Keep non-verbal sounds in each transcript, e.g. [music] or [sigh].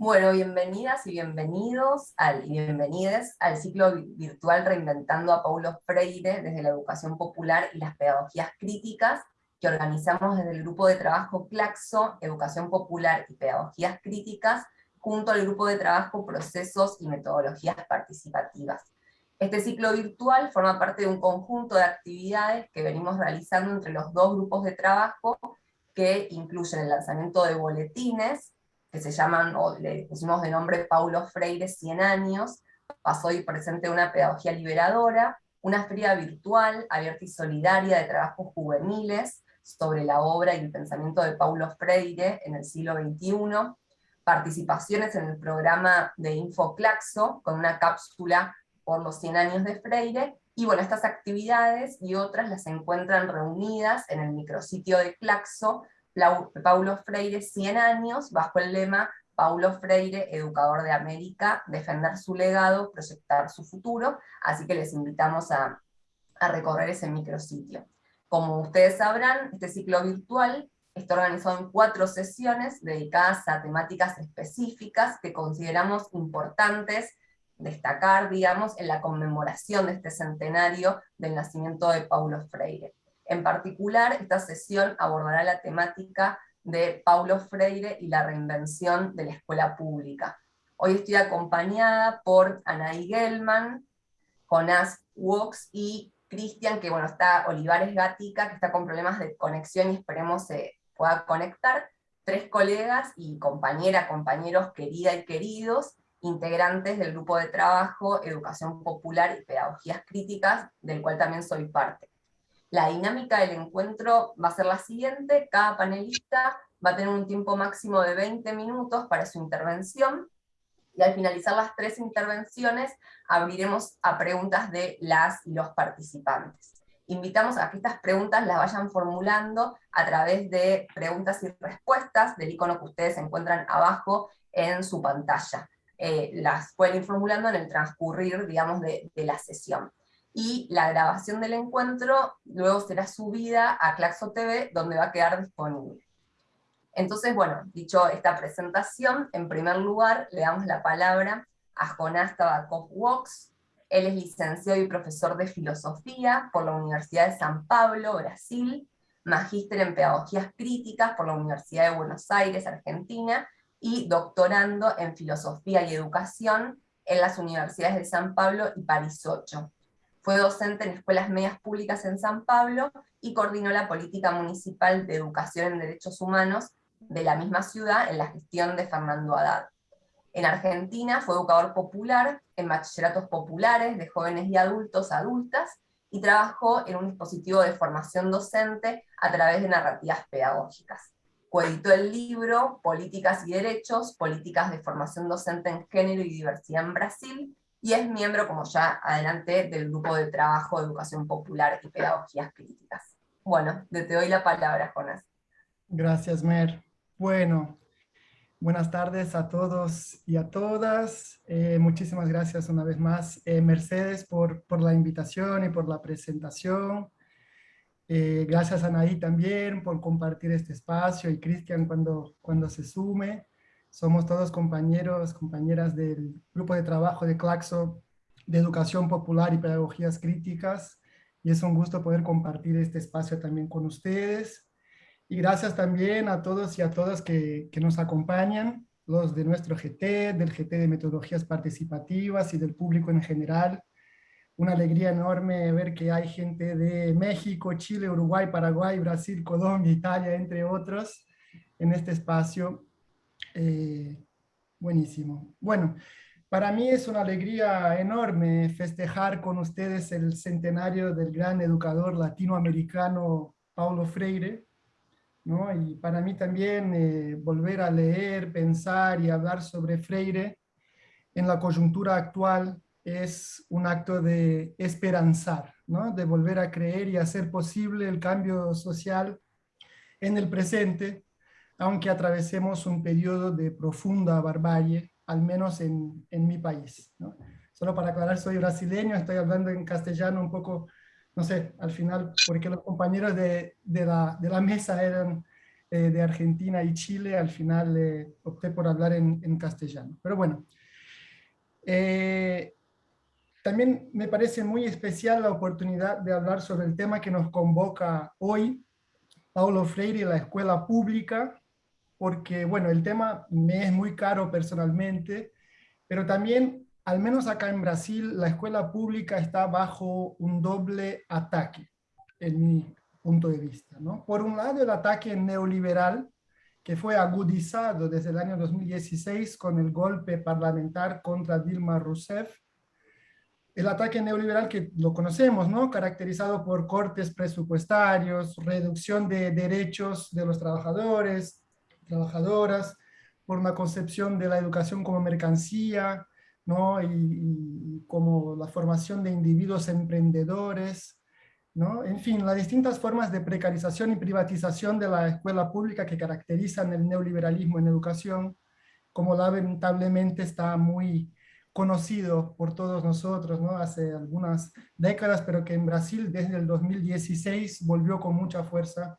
Bueno, bienvenidas y bienvenidos al, y bienvenides al ciclo virtual Reinventando a Paulo Freire desde la educación popular y las pedagogías críticas que organizamos desde el grupo de trabajo Claxo, Educación Popular y Pedagogías Críticas, junto al grupo de trabajo Procesos y Metodologías Participativas. Este ciclo virtual forma parte de un conjunto de actividades que venimos realizando entre los dos grupos de trabajo que incluyen el lanzamiento de boletines, se llaman, o le pusimos de nombre Paulo Freire 100 años, pasó y presente una pedagogía liberadora, una feria virtual, abierta y solidaria de trabajos juveniles sobre la obra y el pensamiento de Paulo Freire en el siglo XXI, participaciones en el programa de Infoclaxo, con una cápsula por los 100 años de Freire, y bueno, estas actividades y otras las encuentran reunidas en el micrositio de Claxo, Paulo Freire 100 años, bajo el lema Paulo Freire, educador de América, defender su legado, proyectar su futuro, así que les invitamos a, a recorrer ese micrositio. Como ustedes sabrán, este ciclo virtual está organizado en cuatro sesiones dedicadas a temáticas específicas que consideramos importantes destacar, digamos, en la conmemoración de este centenario del nacimiento de Paulo Freire. En particular, esta sesión abordará la temática de Paulo Freire y la reinvención de la escuela pública. Hoy estoy acompañada por Anaí Gelman, Jonás Wox y Cristian, que bueno, está Olivares Gatica, que está con problemas de conexión y esperemos se pueda conectar. Tres colegas y compañera, compañeros, querida y queridos, integrantes del grupo de trabajo Educación Popular y Pedagogías Críticas, del cual también soy parte. La dinámica del encuentro va a ser la siguiente, cada panelista va a tener un tiempo máximo de 20 minutos para su intervención, y al finalizar las tres intervenciones abriremos a preguntas de las y los participantes. Invitamos a que estas preguntas las vayan formulando a través de preguntas y respuestas del icono que ustedes encuentran abajo en su pantalla. Eh, las pueden ir formulando en el transcurrir, digamos, de, de la sesión y la grabación del encuentro luego será subida a Claxo TV, donde va a quedar disponible. Entonces, bueno, dicho esta presentación, en primer lugar le damos la palabra a Jonás Tabakov Wox. Él es licenciado y profesor de filosofía por la Universidad de San Pablo, Brasil, magíster en pedagogías críticas por la Universidad de Buenos Aires, Argentina, y doctorando en filosofía y educación en las universidades de San Pablo y París 8. Fue docente en escuelas medias públicas en San Pablo y coordinó la política municipal de educación en derechos humanos de la misma ciudad en la gestión de Fernando Haddad. En Argentina fue educador popular en bachilleratos populares de jóvenes y adultos, adultas, y trabajó en un dispositivo de formación docente a través de narrativas pedagógicas. Coeditó el libro Políticas y Derechos, Políticas de Formación Docente en Género y Diversidad en Brasil, y es miembro, como ya adelante, del grupo de trabajo educación popular y pedagogías críticas. Bueno, te doy la palabra, Jonas. Gracias, Mer. Bueno, buenas tardes a todos y a todas. Eh, muchísimas gracias una vez más, eh, Mercedes, por, por, la invitación y por la presentación. Eh, gracias a Anaí también por compartir este espacio y Cristian cuando, cuando se sume. Somos todos compañeros, compañeras del grupo de trabajo de Claxo de Educación Popular y Pedagogías Críticas, y es un gusto poder compartir este espacio también con ustedes. Y gracias también a todos y a todas que, que nos acompañan, los de nuestro GT, del GT de Metodologías Participativas y del público en general. Una alegría enorme ver que hay gente de México, Chile, Uruguay, Paraguay, Brasil, Colombia, Italia, entre otros, en este espacio eh, buenísimo. Bueno, para mí es una alegría enorme festejar con ustedes el centenario del gran educador latinoamericano Paulo Freire, ¿no? Y para mí también eh, volver a leer, pensar y hablar sobre Freire en la coyuntura actual es un acto de esperanzar, ¿no? de volver a creer y hacer posible el cambio social en el presente, aunque atravesemos un periodo de profunda barbarie, al menos en, en mi país. Solo para aclarar, soy brasileño, estoy hablando en castellano un poco, no sé, al final, porque los compañeros de, de, la, de la, mesa eran eh, de Argentina y Chile, al final eh, opté por hablar en, en, castellano. Pero bueno, también me parece muy especial la oportunidad de hablar sobre el tema que nos convoca hoy, Paulo Freire y la escuela pública, porque bueno, el tema me es muy caro personalmente, pero también, al menos acá en Brasil, la escuela pública está bajo un doble ataque, en mi punto de vista. ¿no? Por un lado, el ataque neoliberal, que fue agudizado desde el año 2016 con el golpe parlamentar contra Dilma Rousseff, el ataque neoliberal que lo conocemos, ¿no? caracterizado por cortes presupuestarios, reducción de derechos de los trabajadores, trabajadoras, por una concepción de la educación como mercancía, ¿no? y, como la formación de individuos emprendedores, ¿no? en fin, las distintas formas de precarización y privatización de la escuela pública que caracterizan el neoliberalismo en educación, como lamentablemente está muy conocido por todos nosotros ¿no? hace algunas décadas, pero que en Brasil desde el 2016 volvió con mucha fuerza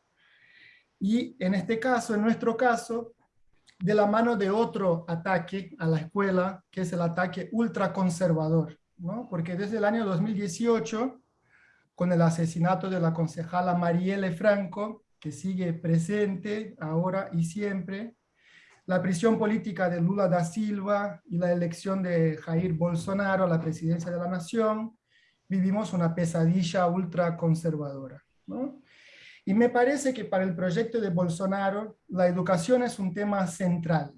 y en este caso, en nuestro caso, de la mano de otro ataque a la escuela, que es el ataque ultraconservador, ¿no? Porque desde el año 2018, con el asesinato de la concejala Marielle Franco, que sigue presente ahora y siempre, la prisión política de Lula da Silva y la elección de Jair Bolsonaro a la presidencia de la nación, vivimos una pesadilla ultraconservadora. ¿no? Y me parece que para el proyecto de Bolsonaro la educación es un tema central.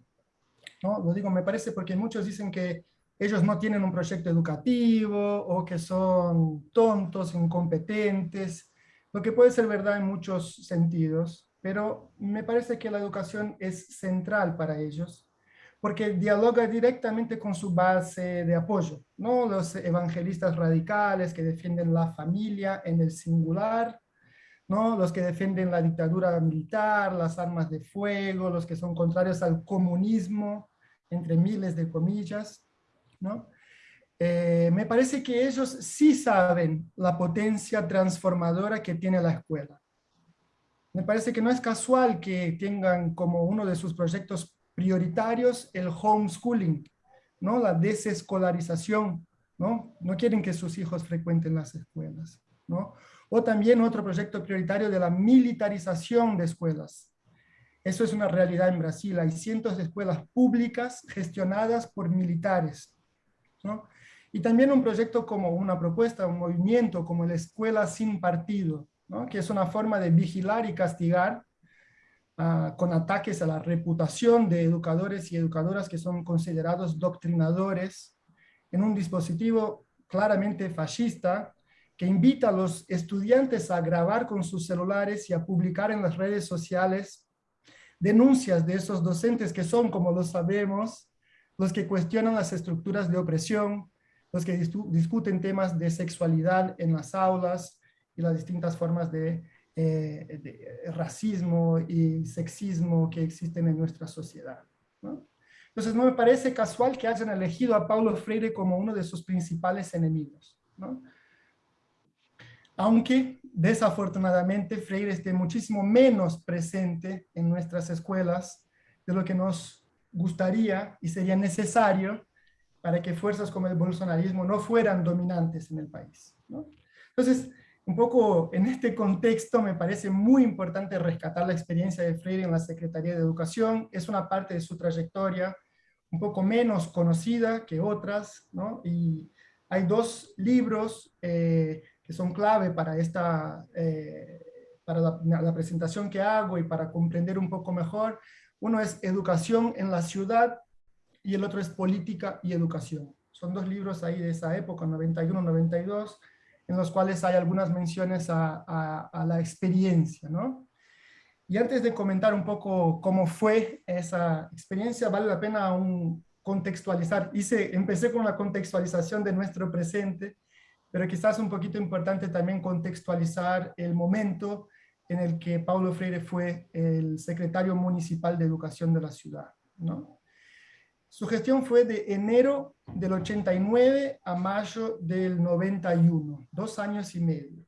¿no? Lo digo, me parece porque muchos dicen que ellos no tienen un proyecto educativo o que son tontos, incompetentes, lo que puede ser verdad en muchos sentidos, pero me parece que la educación es central para ellos porque dialoga directamente con su base de apoyo, ¿no? Los evangelistas radicales que defienden la familia en el singular, los que defienden la dictadura militar, las armas de fuego, los que son contrarios al comunismo, entre miles de comillas. ¿no? Eh, me parece que ellos sí saben la potencia transformadora que tiene la escuela. Me parece que no es casual que tengan como uno de sus proyectos prioritarios el homeschooling, ¿no? la desescolarización. ¿no? no quieren que sus hijos frecuenten las escuelas. ¿no? O también otro proyecto prioritario de la militarización de escuelas. Eso es una realidad en Brasil. Hay cientos de escuelas públicas gestionadas por militares. Y también un proyecto como una propuesta, un movimiento como la Escuela Sin Partido, que es una forma de vigilar y castigar uh, con ataques a la reputación de educadores y educadoras que son considerados doctrinadores en un dispositivo claramente fascista que invita a los estudiantes a grabar con sus celulares y a publicar en las redes sociales denuncias de esos docentes que son, como lo sabemos, los que cuestionan las estructuras de opresión, los que discuten temas de sexualidad en las aulas y las distintas formas de, eh, de racismo y sexismo que existen en nuestra sociedad. ¿no? Entonces no me parece casual que hayan elegido a Paulo Freire como uno de sus principales enemigos. Aunque desafortunadamente Freire esté muchísimo menos presente en nuestras escuelas de lo que nos gustaría y sería necesario para que fuerzas como el bolsonarismo no fueran dominantes en el país. Entonces, un poco en este contexto me parece muy importante rescatar la experiencia de Freire en la Secretaría de Educación. Es una parte de su trayectoria un poco menos conocida que otras, ¿no? y hay dos libros eh, son clave para, esta, eh, para la, presentación que hago y para comprender un poco mejor. Uno es Educación en la Ciudad y el otro es Política y Educación. Son dos libros ahí de esa época, 91-92, en los cuales hay algunas menciones a, a, la experiencia, ¿no? Y antes de comentar un poco cómo fue esa experiencia, vale la pena un contextualizar. Hice, empecé con la contextualización de nuestro presente, pero quizás un poquito importante también contextualizar el momento en el que Paulo Freire fue el secretario municipal de educación de la ciudad. ¿no? Su gestión fue de enero del 89 a mayo del 91, dos años y medio.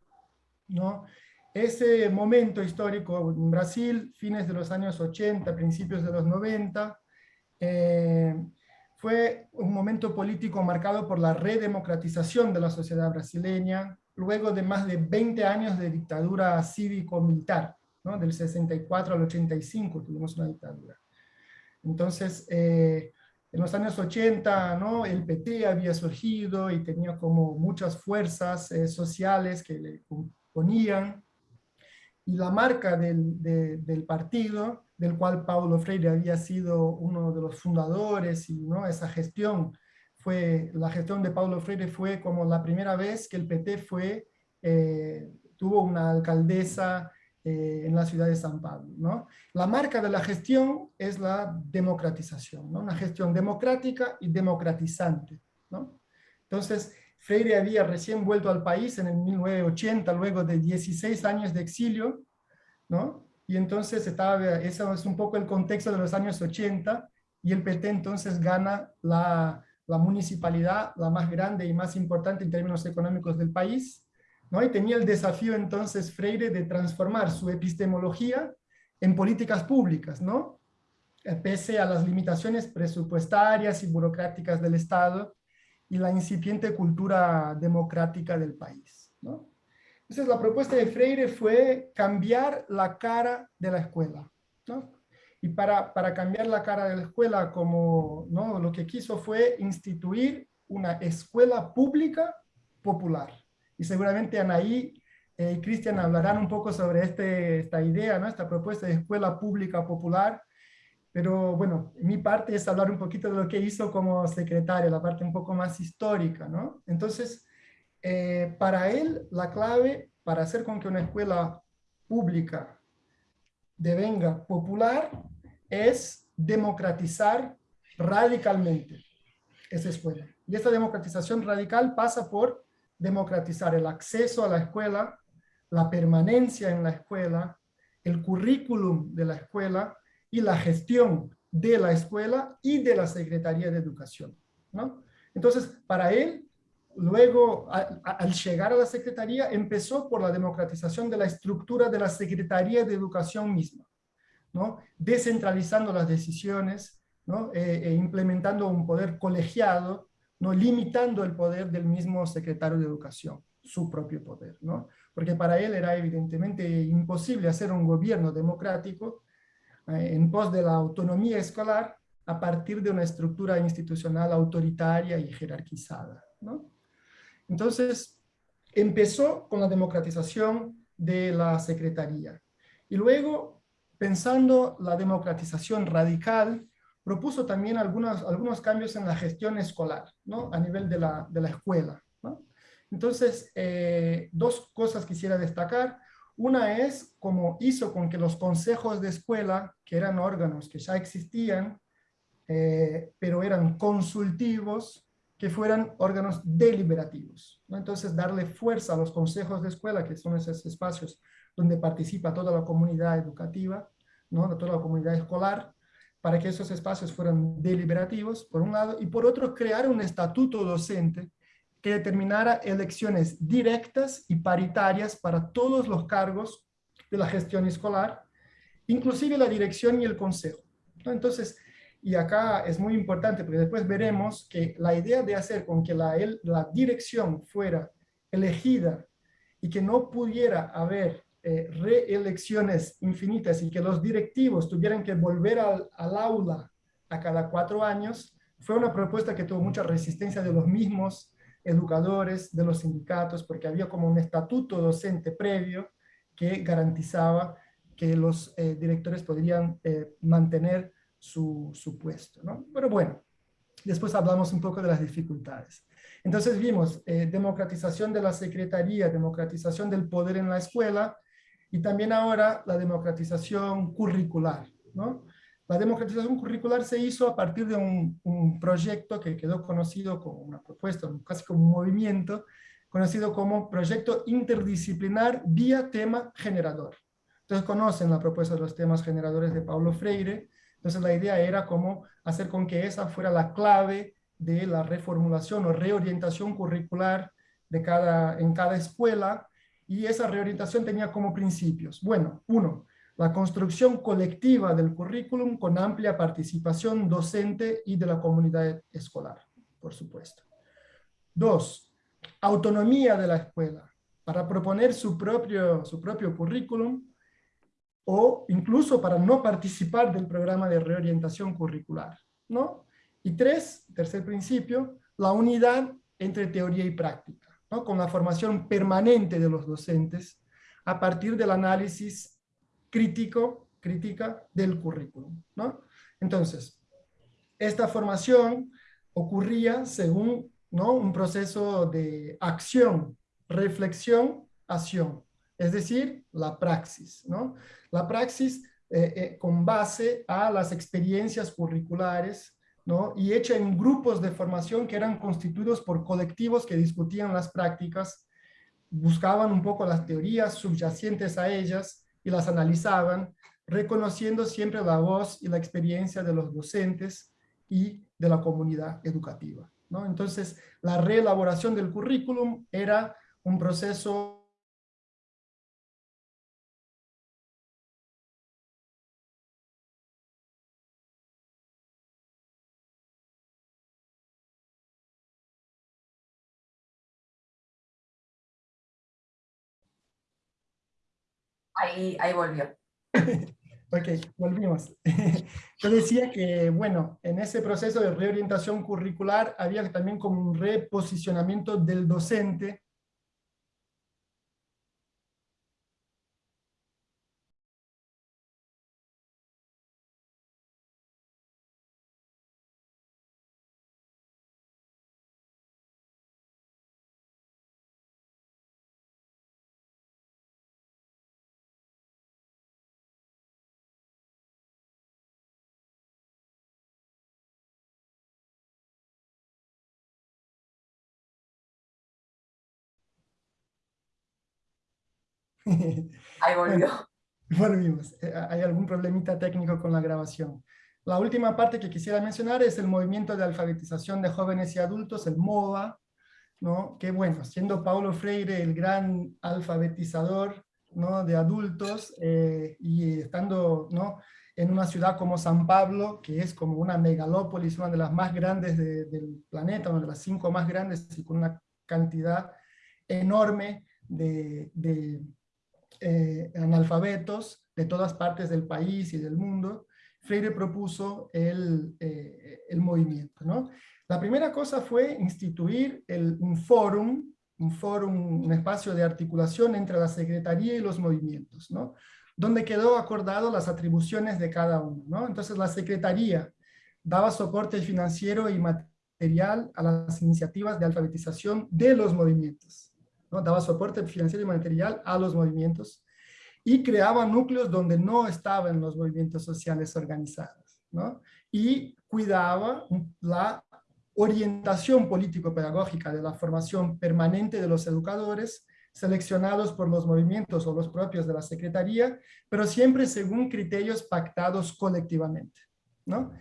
¿no? ese momento histórico en Brasil, fines de los años 80, principios de los 90, eh, fue un momento político marcado por la redemocratización de la sociedad brasileña, luego de más de 20 años de dictadura cívico-militar, ¿no? del 64 al 85 tuvimos una dictadura. Entonces, eh, en los años 80, ¿no? el PT había surgido y tenía como muchas fuerzas eh, sociales que le ponían, y la marca del, del, partido, del cual Paulo Freire había sido uno de los fundadores, y ¿no? esa gestión fue, la gestión de Paulo Freire fue como la primera vez que el PT fue, eh, tuvo una alcaldesa eh, en la ciudad de San Pablo. ¿no? La marca de la gestión es la democratización, ¿no? una gestión democrática y democratizante. ¿no? Entonces, Freire había recién vuelto al país en el 1980, luego de 16 años de exilio, ¿no? Y entonces estaba, eso es un poco el contexto de los años 80, y el PT entonces gana la, la municipalidad, la más grande y más importante en términos económicos del país, ¿no? Y tenía el desafío entonces Freire de transformar su epistemología en políticas públicas, ¿no? Eh, pese a las limitaciones presupuestarias y burocráticas del Estado y la incipiente cultura democrática del país, ¿no? Entonces la propuesta de Freire fue cambiar la cara de la escuela, ¿no? Y para, para cambiar la cara de la escuela, como ¿no? lo que quiso fue instituir una escuela pública popular, y seguramente Anaí eh, y Cristian hablarán un poco sobre este, esta idea, ¿no? esta propuesta de escuela pública popular, pero bueno, mi parte es hablar un poquito de lo que hizo como secretaria, la parte un poco más histórica, ¿no? Entonces, eh, para él, la clave para hacer con que una escuela pública devenga popular es democratizar radicalmente esa escuela. Y esta democratización radical pasa por democratizar el acceso a la escuela, la permanencia en la escuela, el currículum de la escuela y la gestión de la escuela y de la Secretaría de Educación. ¿no? Entonces, para él, luego, al llegar a la Secretaría, empezó por la democratización de la estructura de la Secretaría de Educación misma, ¿no? descentralizando las decisiones, ¿no? e implementando un poder colegiado ¿no? limitando el poder del mismo secretario de Educación, su propio poder, ¿no? porque para él era evidentemente imposible hacer un gobierno democrático eh, en pos de la autonomía escolar a partir de una estructura institucional autoritaria y jerarquizada. ¿no? Entonces, empezó con la democratización de la secretaría. Y luego, pensando la democratización radical, propuso también algunos, algunos cambios en la gestión escolar, ¿no? a nivel de la, de la escuela. Entonces, eh, dos cosas quisiera destacar. Una es cómo hizo con que los consejos de escuela, que eran órganos que ya existían, eh, pero eran consultivos, que fueran órganos deliberativos. Entonces, darle fuerza a los consejos de escuela, que son esos espacios donde participa toda la comunidad educativa, ¿no? toda la comunidad escolar, para que esos espacios fueran deliberativos, por un lado, y por otro, crear un estatuto docente que determinara elecciones directas y paritarias para todos los cargos de la gestión escolar, inclusive la dirección y el consejo. Entonces, y acá es muy importante, porque después veremos que la idea de hacer con que la, la dirección fuera elegida y que no pudiera haber eh, reelecciones infinitas y que los directivos tuvieran que volver al, al, aula a cada cuatro años, fue una propuesta que tuvo mucha resistencia de los mismos educadores, de los sindicatos, porque había como un estatuto docente previo que garantizaba que los eh, directores podrían eh, mantener su, su puesto. ¿no? Pero bueno, después hablamos un poco de las dificultades. Entonces vimos democratización de la secretaría, democratización del poder en la escuela, y también ahora la democratización curricular. ¿no? La democratización curricular se hizo a partir de un, un, proyecto que quedó conocido como una propuesta, casi como un movimiento, conocido como proyecto interdisciplinar vía tema generador. Entonces conocen la propuesta de los temas generadores de Paulo Freire, entonces la idea era cómo hacer con que esa fuera la clave de la reformulación o reorientación curricular de cada, en cada escuela, y esa reorientación tenía como principios. Bueno, uno, la construcción colectiva del currículum con amplia participación docente y de la comunidad escolar, por supuesto. Dos, autonomía de la escuela para proponer su propio, su propio currículum o incluso para no participar del programa de reorientación curricular. ¿no? Y tres, tercer principio, la unidad entre teoría y práctica, ¿no? con la formación permanente de los docentes a partir del análisis crítico, crítica del currículum. ¿no? Entonces, esta formación ocurría según ¿no? un proceso de acción, reflexión, acción, es decir, la praxis. ¿no? La praxis eh, eh, con base a las experiencias curriculares ¿no? y hecha en grupos de formación que eran constituidos por colectivos que discutían las prácticas, buscaban un poco las teorías subyacentes a ellas y las analizaban, reconociendo siempre la voz y la experiencia de los docentes y de la comunidad educativa. ¿no? Entonces, la reelaboración del currículum era un proceso Ahí, ahí volvió. ok, volvimos. [laughs] Yo decía que, bueno, en ese proceso de reorientación curricular había también como un reposicionamiento del docente Ahí volvió. Volvimos. Eh, hay algún problemita técnico con la grabación. La última parte que quisiera mencionar es el movimiento de alfabetización de jóvenes y adultos, el MOVA, ¿no? que bueno, siendo Paulo Freire el gran alfabetizador ¿no? de adultos eh, y estando ¿no? en una ciudad como San Pablo, que es como una megalópolis, una de las más grandes del planeta, una de las cinco más grandes y con una cantidad enorme de, de eh, analfabetos de todas partes del país y del mundo, Freire propuso el, eh, el movimiento. ¿no? La primera cosa fue instituir el, un fórum, un fórum, un espacio de articulación entre la Secretaría y los movimientos, ¿no? donde quedó acordado las atribuciones de cada uno. ¿no? Entonces la Secretaría daba soporte financiero y material a las iniciativas de alfabetización de los movimientos daba soporte financiero y material a los movimientos y creaba núcleos donde no estaban los movimientos sociales organizados. ¿no? Y cuidaba la orientación político-pedagógica de la formación permanente de los educadores seleccionados por los movimientos o los propios de la Secretaría, pero siempre según criterios pactados colectivamente. ¿no?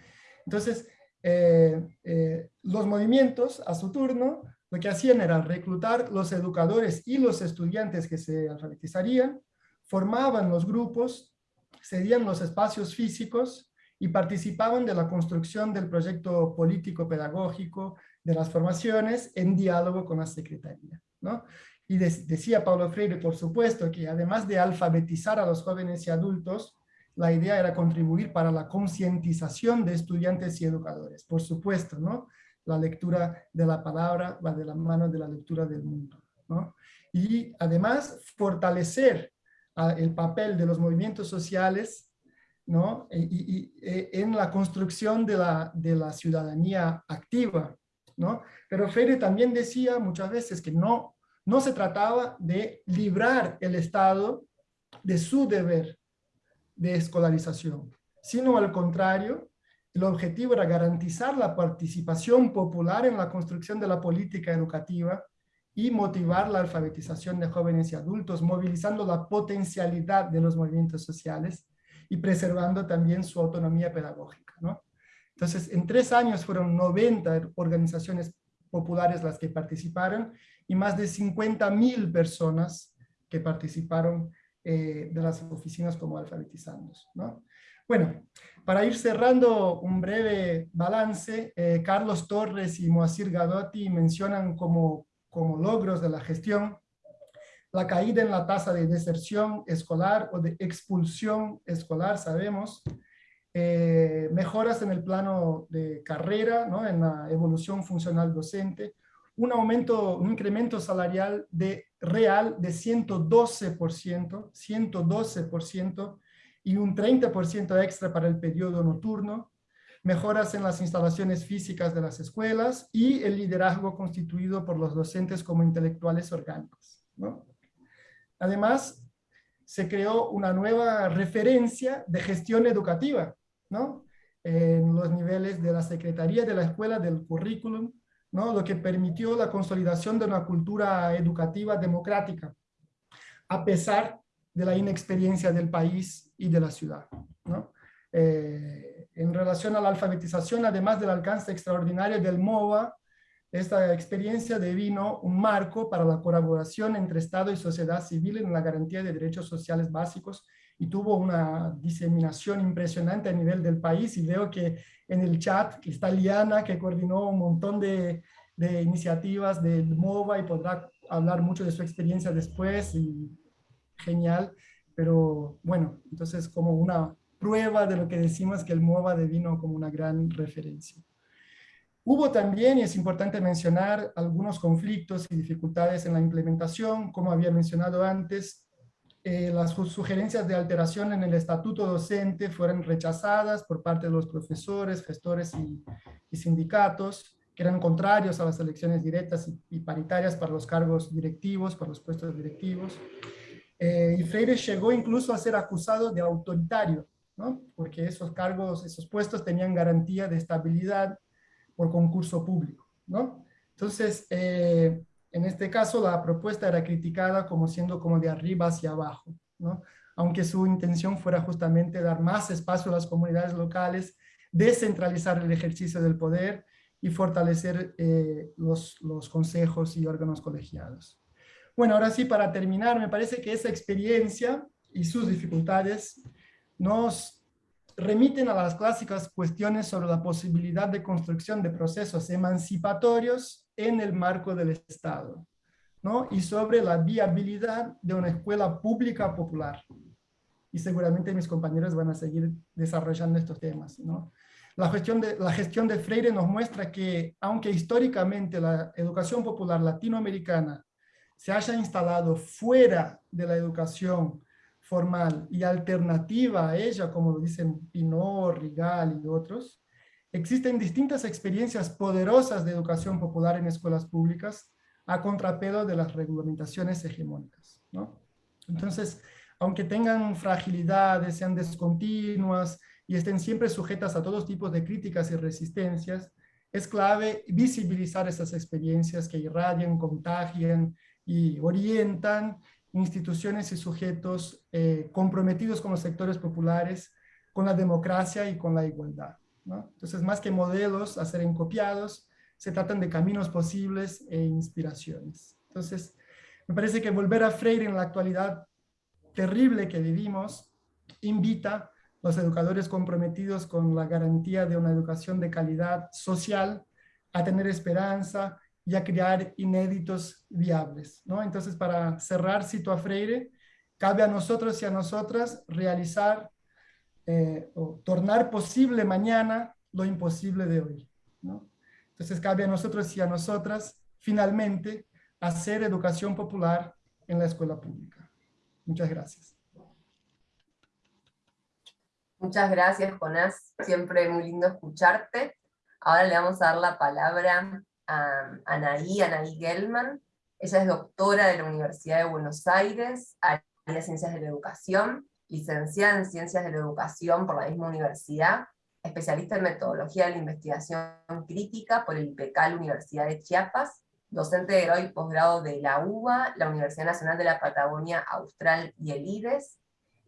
Entonces, eh, eh, los movimientos, a su turno, lo que hacían era reclutar los educadores y los estudiantes que se alfabetizarían, formaban los grupos, cedían los espacios físicos y participaban de la construcción del proyecto político-pedagógico de las formaciones en diálogo con la Secretaría. ¿no? Y decía Paulo Freire, por supuesto, que además de alfabetizar a los jóvenes y adultos, la idea era contribuir para la concientización de estudiantes y educadores, por supuesto, ¿no? La lectura de la palabra va de la mano de la lectura del mundo. Y además fortalecer ah, el papel de los movimientos sociales ¿no? y, e, en la construcción de la, de la ciudadanía activa. ¿no? Pero Freire también decía muchas veces que no, no se trataba de librar el Estado de su deber de escolarización, sino al contrario, el objetivo era garantizar la participación popular en la construcción de la política educativa y motivar la alfabetización de jóvenes y adultos, movilizando la potencialidad de los movimientos sociales y preservando también su autonomía pedagógica. Entonces, en tres años fueron 90 organizaciones populares las que participaron y más de 50 mil personas que participaron de las oficinas como alfabetizandos. Bueno, para ir cerrando un breve balance, Carlos Torres y Moacir Gadotti mencionan como, como logros de la gestión la caída en la tasa de deserción escolar o de expulsión escolar, sabemos, eh, mejoras en el plano de carrera, ¿no? en la evolución funcional docente, un aumento, un incremento salarial de, real de 112%, 112% y un 30% extra para el periodo nocturno, mejoras en las instalaciones físicas de las escuelas y el liderazgo constituido por los docentes como intelectuales orgánicos. ¿no? Además, se creó una nueva referencia de gestión educativa, ¿no? En los niveles de la Secretaría de la Escuela, del currículum, ¿no? Lo que permitió la consolidación de una cultura educativa democrática, a pesar de la inexperiencia del país y de la ciudad, ¿no? Eh, en relación a la alfabetización, además del alcance extraordinario del MOVA, esta experiencia devino un marco para la colaboración entre Estado y sociedad civil en la garantía de derechos sociales básicos y tuvo una diseminación impresionante a nivel del país y veo que en el chat está Liana que coordinó un montón de, de iniciativas del MOVA y podrá hablar mucho de su experiencia después y genial, pero bueno, entonces como una prueba de lo que decimos que el MOVA devino como una gran referencia. Hubo también, y es importante mencionar, algunos conflictos y dificultades en la implementación, como había mencionado antes, eh, las sugerencias de alteración en el estatuto docente fueron rechazadas por parte de los profesores, gestores y, sindicatos, que eran contrarios a las elecciones directas y, paritarias para los cargos directivos, para los puestos directivos. Eh, y Freire llegó incluso a ser acusado de autoritario, ¿no? porque esos cargos, esos puestos tenían garantía de estabilidad por concurso público, ¿no? Entonces, eh, en este caso, la propuesta era criticada como siendo como de arriba hacia abajo, ¿no? Aunque su intención fuera justamente dar más espacio a las comunidades locales, descentralizar el ejercicio del poder y fortalecer eh, los, los consejos y órganos colegiados. Bueno, ahora sí, para terminar, me parece que esa experiencia y sus dificultades nos remiten a las clásicas cuestiones sobre la posibilidad de construcción de procesos emancipatorios en el marco del Estado, ¿no? y sobre la viabilidad de una escuela pública popular. Y seguramente mis compañeros van a seguir desarrollando estos temas. ¿no? La, gestión de, la gestión de Freire nos muestra que, aunque históricamente la educación popular latinoamericana se haya instalado fuera de la educación formal y alternativa a ella, como lo dicen Pinot, Rigal y otros, existen distintas experiencias poderosas de educación popular en escuelas públicas a contrapelo de las regulamentaciones hegemónicas. Entonces, aunque tengan fragilidades, sean descontinuas y estén siempre sujetas a todos tipos de críticas y resistencias, es clave visibilizar esas experiencias que irradian, contagian y orientan instituciones y sujetos eh, comprometidos con los sectores populares, con la democracia y con la igualdad. ¿no? Entonces, más que modelos a ser copiados, se tratan de caminos posibles e inspiraciones. Entonces, me parece que volver a Freire en la actualidad terrible que vivimos invita a los educadores comprometidos con la garantía de una educación de calidad social a tener esperanza, y a crear inéditos viables. ¿no? Entonces, para cerrar, cito a Freire, cabe a nosotros y a nosotras realizar eh, o tornar posible mañana lo imposible de hoy. ¿no? Entonces, cabe a nosotros y a nosotras, finalmente, hacer educación popular en la escuela pública. Muchas gracias. Muchas gracias, Jonás. Siempre muy lindo escucharte. Ahora le vamos a dar la palabra a Anaí, Anaí Gelman. Ella es doctora de la Universidad de Buenos Aires, área de Ciencias de la Educación, licenciada en Ciencias de la Educación por la misma universidad, especialista en Metodología de la Investigación Crítica por el IPECAL Universidad de Chiapas, docente de grado y posgrado de la UBA, la Universidad Nacional de la Patagonia Austral y el IDES,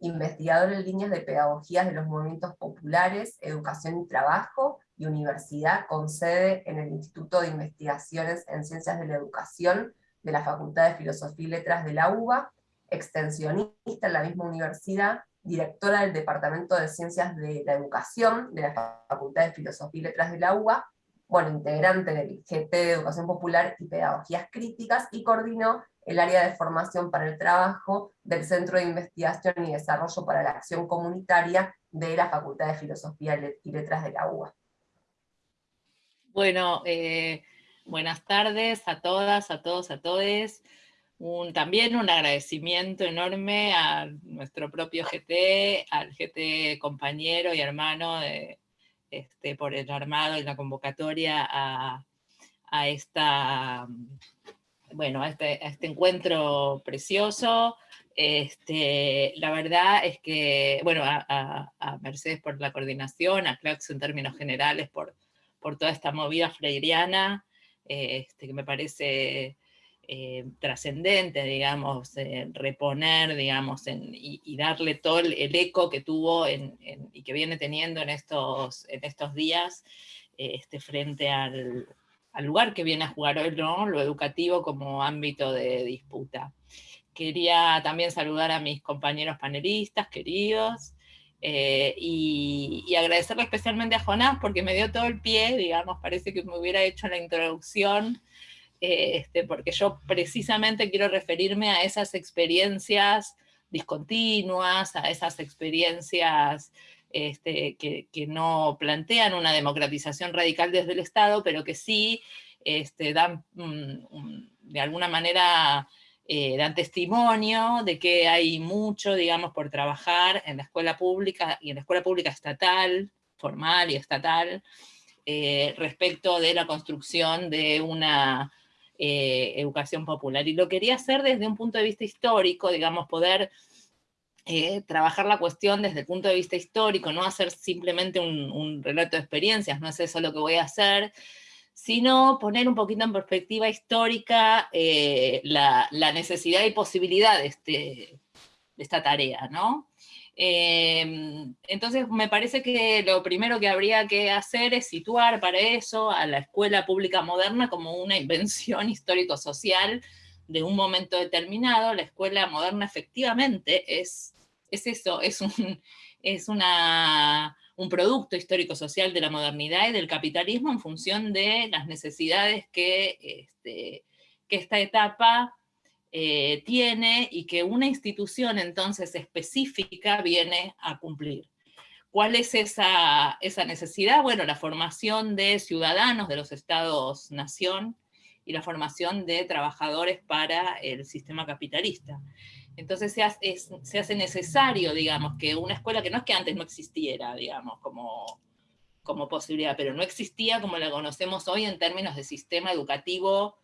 investigador en líneas de pedagogías de los movimientos populares, educación y trabajo, y universidad con sede en el Instituto de Investigaciones en Ciencias de la Educación de la Facultad de Filosofía y Letras de la UBA, extensionista en la misma universidad, directora del Departamento de Ciencias de la Educación de la Facultad de Filosofía y Letras de la UBA, bueno, integrante del GT de Educación Popular y Pedagogías Críticas, y coordinó el área de formación para el trabajo del Centro de Investigación y Desarrollo para la Acción Comunitaria de la Facultad de Filosofía y Letras de la UBA. Bueno, eh, buenas tardes a todas, a todos, a todes. También un agradecimiento enorme a nuestro propio GT, al GT compañero y hermano este, por el armado y la convocatoria a, esta, bueno, este, a este, encuentro precioso. Este, la verdad es que, bueno, a, Mercedes por la coordinación, a Clax en términos generales por, por toda esta movida freiriana, este, que me parece eh, trascendente, digamos, reponer, digamos, y, darle todo el, eco que tuvo y que viene teniendo en estos, en estos días este, frente al, lugar que viene a jugar hoy, lo educativo como ámbito de disputa. Quería también saludar a mis compañeros panelistas, queridos, eh, y, agradecerle especialmente a Jonás porque me dio todo el pie, digamos, parece que me hubiera hecho la introducción eh, este, porque yo precisamente quiero referirme a esas experiencias discontinuas, a esas experiencias este, que, no plantean una democratización radical desde el Estado, pero que sí este, dan de alguna manera eh, dan testimonio de que hay mucho, digamos, por trabajar en la escuela pública y en la escuela pública estatal, formal y estatal, eh, respecto de la construcción de una eh, educación popular. Y lo quería hacer desde un punto de vista histórico, digamos, poder eh, trabajar la cuestión desde el punto de vista histórico, no hacer simplemente un, relato de experiencias, no es eso lo que voy a hacer, sino poner un poquito en perspectiva histórica eh, la, necesidad y posibilidad de, esta tarea, ¿no? Em, entonces me parece que lo primero que habría que hacer es situar para eso a la escuela pública moderna como una invención [laughs] histórico-social de un momento determinado. La escuela moderna efectivamente es, es eso, es un, es una, un producto histórico-social de la modernidad y del capitalismo en función de las necesidades que, este, que esta etapa eh, tiene y que una institución entonces específica viene a cumplir. ¿Cuál es esa, esa necesidad? Bueno, la formación de ciudadanos de los estados-nación y la formación de trabajadores para el sistema capitalista. Entonces se hace, necesario, digamos, que una escuela que no es que antes no existiera, digamos, como, como posibilidad, pero no existía como la conocemos hoy en términos de sistema educativo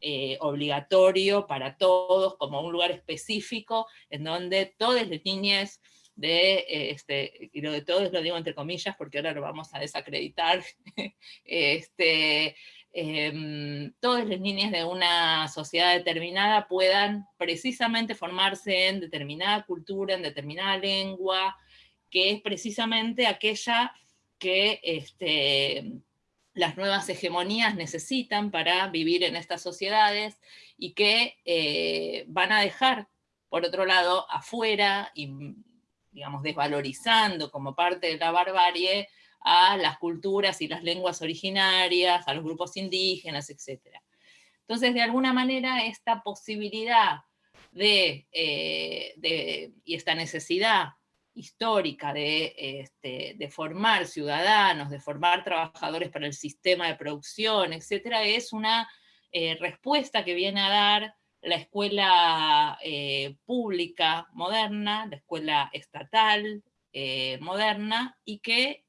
eh, obligatorio para todos, como un lugar específico, en donde todas las niñas de, eh, este, y lo de todos lo digo entre comillas porque ahora lo vamos a desacreditar, [laughs] este, em, todas las niñas de una sociedad determinada puedan precisamente formarse en determinada cultura, en determinada lengua, que es precisamente aquella que este, las nuevas hegemonías necesitan para vivir en estas sociedades y que eh, van a dejar, por otro lado, afuera y, digamos, desvalorizando como parte de la barbarie a las culturas y las lenguas originarias, a los grupos indígenas, etc. Entonces, de alguna manera, esta posibilidad de, eh, y esta necesidad histórica este, de, formar ciudadanos, de formar trabajadores para el sistema de producción, etcétera, es una eh, respuesta que viene a dar la escuela eh, pública moderna, la escuela estatal moderna, y que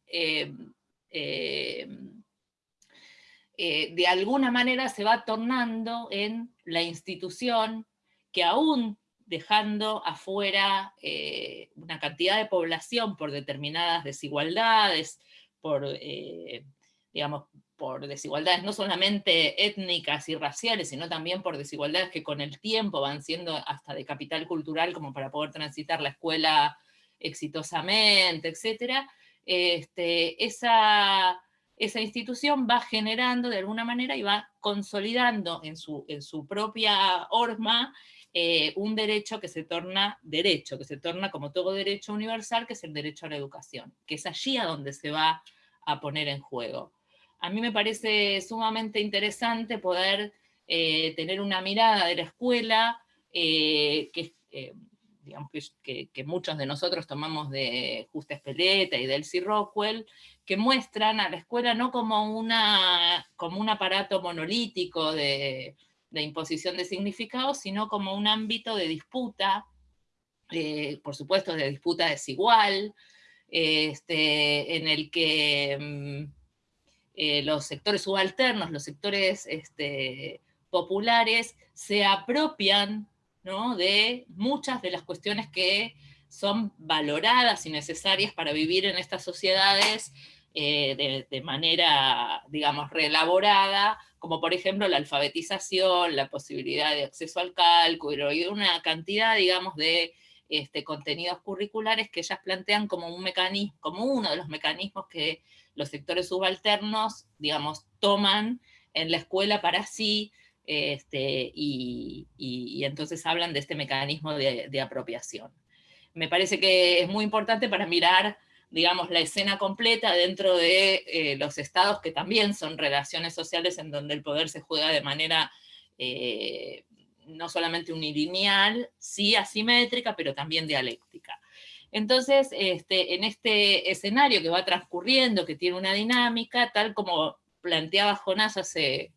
de alguna manera se va tornando en la institución que aún dejando afuera eh, una cantidad de población por determinadas desigualdades, por, eh, digamos, por desigualdades no solamente étnicas y raciales, sino también por desigualdades que con el tiempo van siendo hasta de capital cultural, como para poder transitar la escuela exitosamente, etc. Este, esa, esa institución va generando de alguna manera y va consolidando en su, en su propia horma eh, un derecho que se torna derecho, que se torna como todo derecho universal, que es el derecho a la educación, que es allí a donde se va a poner en juego. A mí me parece sumamente interesante poder eh, tener una mirada de la escuela eh, que, digamos que, muchos de nosotros tomamos de Justa Espeleta y de Elsie Rockwell, que muestran a la escuela no como, una, como un aparato monolítico de, de imposición de significados, sino como un ámbito de disputa, eh, por supuesto de disputa desigual, este, en el que mm, eh, los sectores subalternos, los sectores este, populares, se apropian de muchas de las cuestiones que son valoradas y necesarias para vivir en estas sociedades eh, de, manera, digamos, reelaborada, como por ejemplo la alfabetización, la posibilidad de acceso al cálculo y una cantidad, digamos, de este, contenidos curriculares que ellas plantean como, un mecanismo, como uno de los mecanismos que los sectores subalternos, digamos, toman en la escuela para sí, este, y, entonces hablan de este mecanismo de apropiación. Me parece que es muy importante para mirar digamos, la escena completa dentro de eh, los estados que también son relaciones sociales en donde el poder se juega de manera eh, no solamente unilineal, sí asimétrica, pero también dialéctica. Entonces, este, en este escenario que va transcurriendo, que tiene una dinámica, tal como planteaba Jonás hace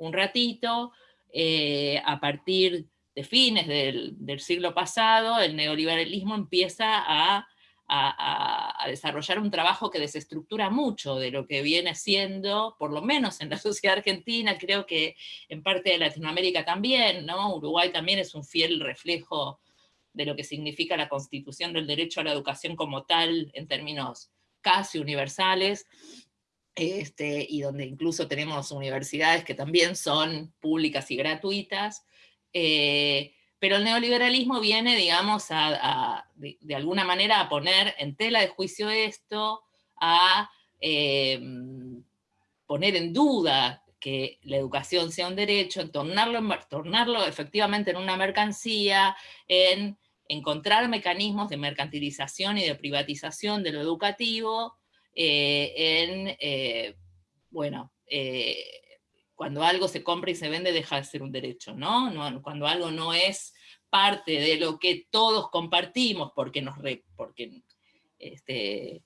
un ratito, eh, a partir de fines del, del siglo pasado, el neoliberalismo empieza a a, desarrollar un trabajo que desestructura mucho de lo que viene siendo, por lo menos en la [laughs] sociedad argentina, creo que en parte de Latinoamérica también, ¿no? Uruguay también es un fiel reflejo de lo que significa la constitución del derecho a la educación como tal, en términos casi universales, este, y donde incluso tenemos universidades que también son públicas y gratuitas, eh, pero el neoliberalismo viene, digamos, de, alguna manera a poner en tela de juicio esto, a em, poner en duda que la educación sea un derecho, en tornarlo, tornarlo efectivamente en una mercancía, en encontrar mecanismos de mercantilización y de privatización de lo educativo, eh, en, eh, bueno, eh, cuando algo se compra y se vende deja de ser un derecho, ¿no? cuando algo no es parte de lo que todos compartimos porque nos, porque, este,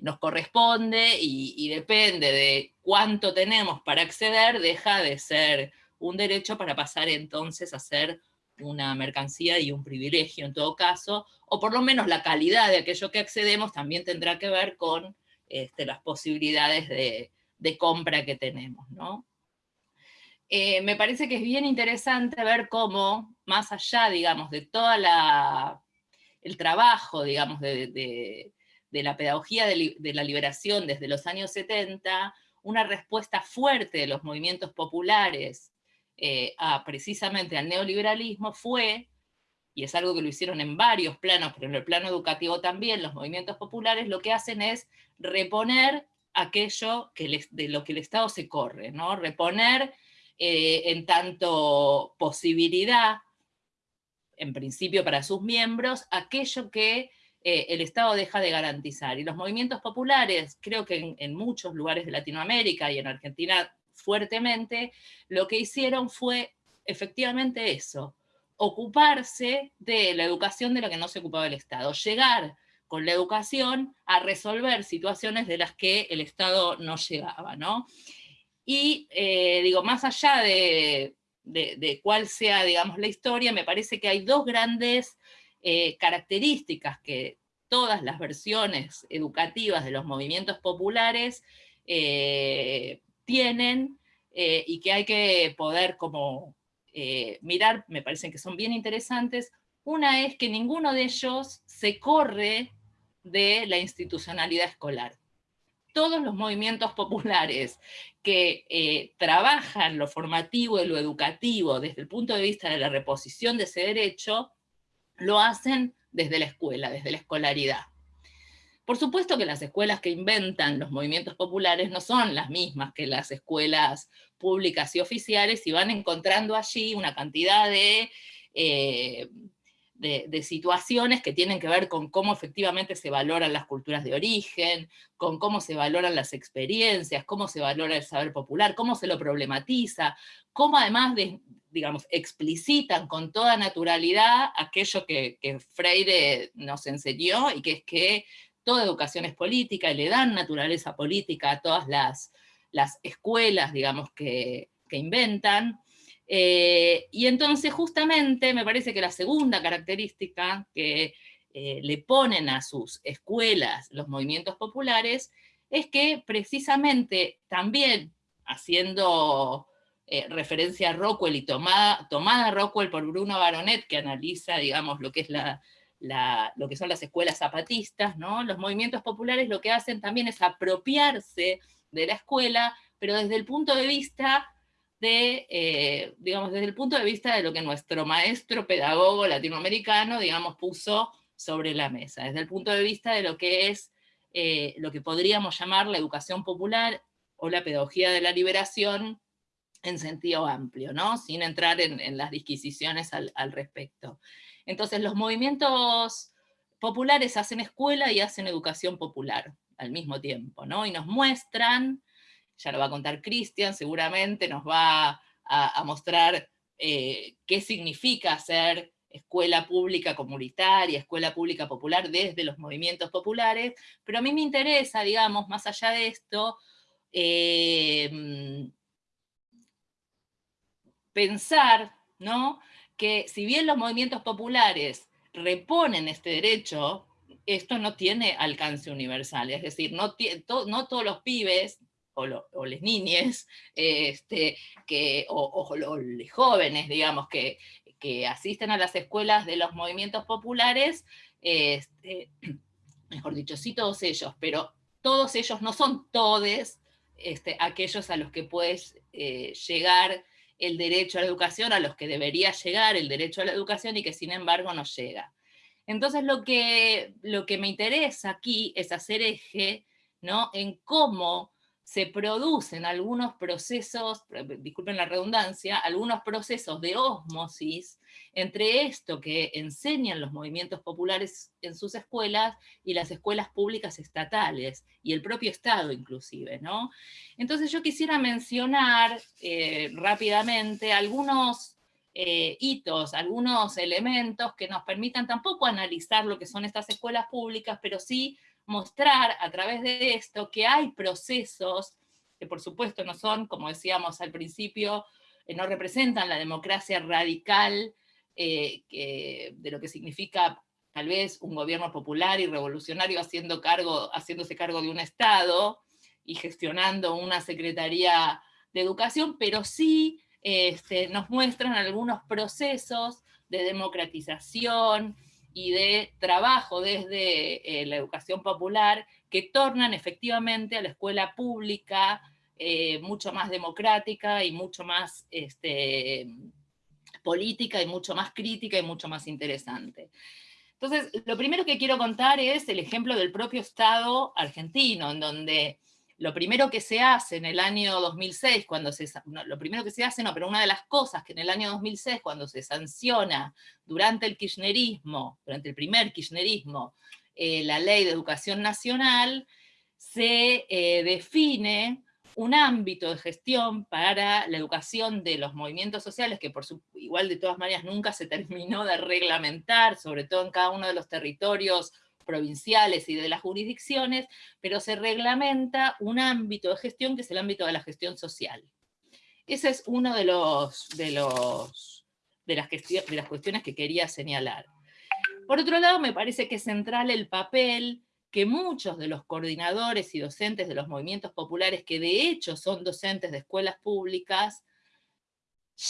nos corresponde y, depende de cuánto tenemos para acceder, deja de ser un derecho para pasar entonces a ser una mercancía y un privilegio en todo caso, o por lo menos la calidad de aquello que accedemos también tendrá que ver con este, las posibilidades de, compra que tenemos, ¿no? Eh, me parece que es bien interesante ver cómo, más allá, digamos, de todo el trabajo, digamos, de, la pedagogía de, la liberación desde los años 70, una respuesta fuerte de los movimientos populares eh, a, precisamente al neoliberalismo fue, y es algo que lo hicieron en varios planos, pero en el plano educativo también, los movimientos populares lo que hacen es reponer aquello que de lo que el Estado se corre, ¿no? reponer eh, en tanto posibilidad, en principio para sus miembros, aquello que eh, el Estado deja de garantizar. Y los movimientos populares, creo que en, muchos lugares de Latinoamérica y en Argentina fuertemente, lo que hicieron fue efectivamente eso, ocuparse de la educación de la que no se ocupaba el Estado, llegar con la educación a resolver situaciones de las que el Estado no llegaba, ¿no? Y eh, digo, más allá de, cuál sea, digamos, la historia, me parece que hay dos grandes eh, características que todas las versiones educativas de los movimientos populares eh, tienen y que hay que poder como mirar, me parecen que son bien interesantes. Una es que ninguno de ellos se corre de la institucionalidad escolar todos los movimientos [laughs] populares que eh, trabajan lo formativo y lo educativo desde el punto de vista de la reposición de ese derecho, lo hacen desde la escuela, desde la escolaridad. Por supuesto que las escuelas que inventan los movimientos populares no son las mismas que las escuelas públicas y oficiales y van encontrando allí una cantidad de eh, de, situaciones que tienen que ver con cómo efectivamente se valoran las culturas de origen, con cómo se valoran las experiencias, cómo se valora el saber popular, cómo se lo problematiza, cómo además, de, digamos, explicitan con toda naturalidad aquello que, Freire nos enseñó, y que es que toda educación es política, y le dan naturaleza política a todas las, las escuelas, digamos, que, que inventan, eh, y entonces justamente me parece que la segunda característica que eh, le ponen a sus escuelas los movimientos populares es que precisamente también haciendo eh, referencia a Rockwell y tomada, tomada Rockwell por Bruno Baronet, que analiza, digamos, lo que, es la, lo que son las escuelas zapatistas, ¿no? los movimientos populares lo que hacen también es apropiarse de la escuela, pero desde el punto de vista de, eh, digamos, desde el punto de vista de lo que nuestro maestro pedagogo latinoamericano, digamos, puso sobre la mesa, desde el punto de vista de lo que es eh, lo que podríamos llamar la educación popular o la pedagogía de la liberación en sentido amplio, ¿no? sin entrar en, las disquisiciones al, al, respecto. Entonces los movimientos populares hacen escuela y hacen educación popular al mismo tiempo, ¿no? y nos muestran ya lo va a contar Cristian, seguramente nos va a, mostrar eh, qué significa ser escuela pública comunitaria, escuela pública popular desde los movimientos populares, pero a mí me interesa, digamos, más allá de esto, em, pensar ¿no? que si bien los movimientos populares reponen este derecho, esto no tiene alcance universal, es decir, no, todos los pibes o, las niñas, [laughs] este, o, los jóvenes, digamos, que, asisten a las escuelas de los movimientos populares, este, [clears throat] mejor dicho, sí todos ellos, pero todos ellos no son todos este, aquellos a los que puedes eh, llegar el derecho a la educación, a los que debería llegar el derecho a la educación y que sin embargo no llega. Entonces lo que, lo que me interesa aquí es hacer eje ¿no? en cómo se producen algunos procesos, disculpen la redundancia, algunos procesos de osmosis entre esto que enseñan los movimientos populares en sus escuelas y las escuelas públicas estatales, y el propio Estado inclusive. ¿no? Entonces yo quisiera mencionar eh, rápidamente algunos eh, hitos, algunos elementos que nos permitan tampoco analizar lo que son estas escuelas públicas, pero sí mostrar a través de esto que hay procesos que por supuesto no son, como decíamos al principio, eh, no representan la democracia radical eh, de lo que significa tal vez un gobierno popular y revolucionario haciendo cargo, haciéndose cargo de un Estado y gestionando una Secretaría de Educación, pero sí este, nos muestran algunos procesos de democratización, y de trabajo desde eh, la educación popular que tornan efectivamente a la escuela pública eh, mucho más democrática y mucho más este, política y mucho más crítica y mucho más interesante. Entonces, lo primero que quiero contar es el ejemplo del propio Estado argentino, en donde lo primero que se hace en el año 2006, cuando se, lo primero que se hace, no, pero una de las cosas que en el año 2006, cuando se sanciona durante el kirchnerismo, durante el primer kirchnerismo, eh, la ley de educación nacional, se eh, define un ámbito de gestión para la educación de los movimientos sociales, que por su, igual de todas maneras nunca se [laughs] terminó de reglamentar, sobre todo en cada uno de los territorios provinciales y de las jurisdicciones, pero se reglamenta un ámbito de gestión que es el ámbito de la gestión social. Ese es uno de, los, de, los, de, las, las cuestiones que quería señalar. Por otro lado, me parece que es central el papel que muchos de los coordinadores y docentes de los movimientos populares, que de hecho son docentes de escuelas públicas,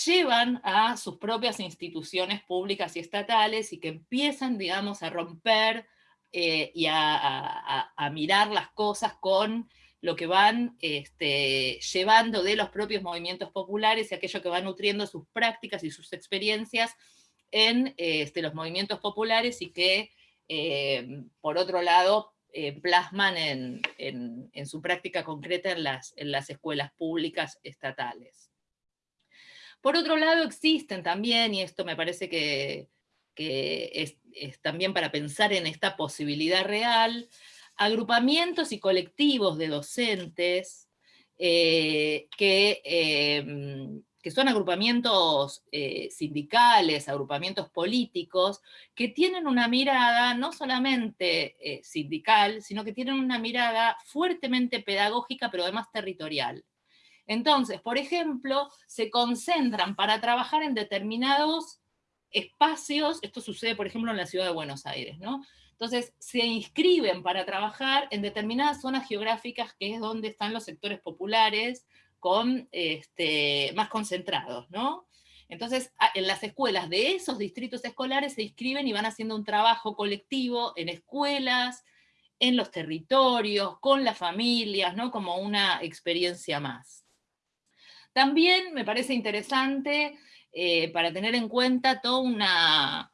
llevan a sus propias instituciones públicas y estatales y que empiezan, digamos, a romper eh, y a, mirar las cosas con lo que van este, llevando de los propios movimientos populares y aquello que van nutriendo sus prácticas y sus experiencias en este, los movimientos populares y que, eh, por otro lado, eh, plasman en, su práctica concreta en las escuelas públicas estatales. Por otro lado, existen también, y esto me parece que, es, también para pensar en esta posibilidad real, agrupamientos y colectivos de docentes eh, que em, que son agrupamientos eh, sindicales, agrupamientos políticos, que tienen una mirada no solamente eh, sindical, sino que tienen una mirada fuertemente pedagógica, pero además territorial. Entonces, por ejemplo, se concentran para trabajar en determinados espacios, esto sucede por ejemplo en la ciudad de Buenos Aires, ¿no? Entonces, se inscriben para trabajar en determinadas zonas geográficas, que es donde están los sectores populares, con, este, más concentrados, ¿no? Entonces, en las escuelas de esos distritos escolares se inscriben y van haciendo un trabajo colectivo en escuelas, en los territorios, con las familias, ¿no? Como una experiencia más. También me parece interesante eh, para tener en cuenta todo una,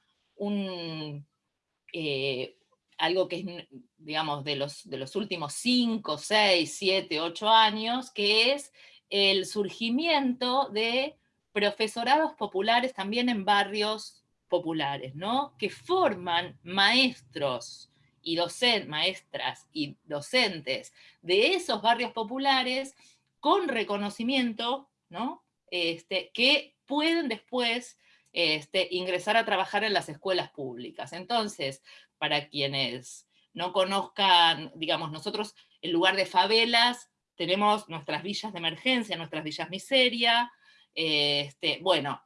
eh, algo que es, digamos, de los, de los últimos 5, 6, 7, 8 años, que es el surgimiento de profesorados populares también en barrios populares, ¿no? que forman maestros y docentes, maestras y docentes de esos barrios populares con reconocimiento, ¿no? Este, que pueden después este, ingresar a trabajar en las escuelas públicas. Entonces, para quienes no conozcan, digamos, nosotros en lugar de favelas tenemos nuestras villas de emergencia, nuestras villas miseria, este, bueno,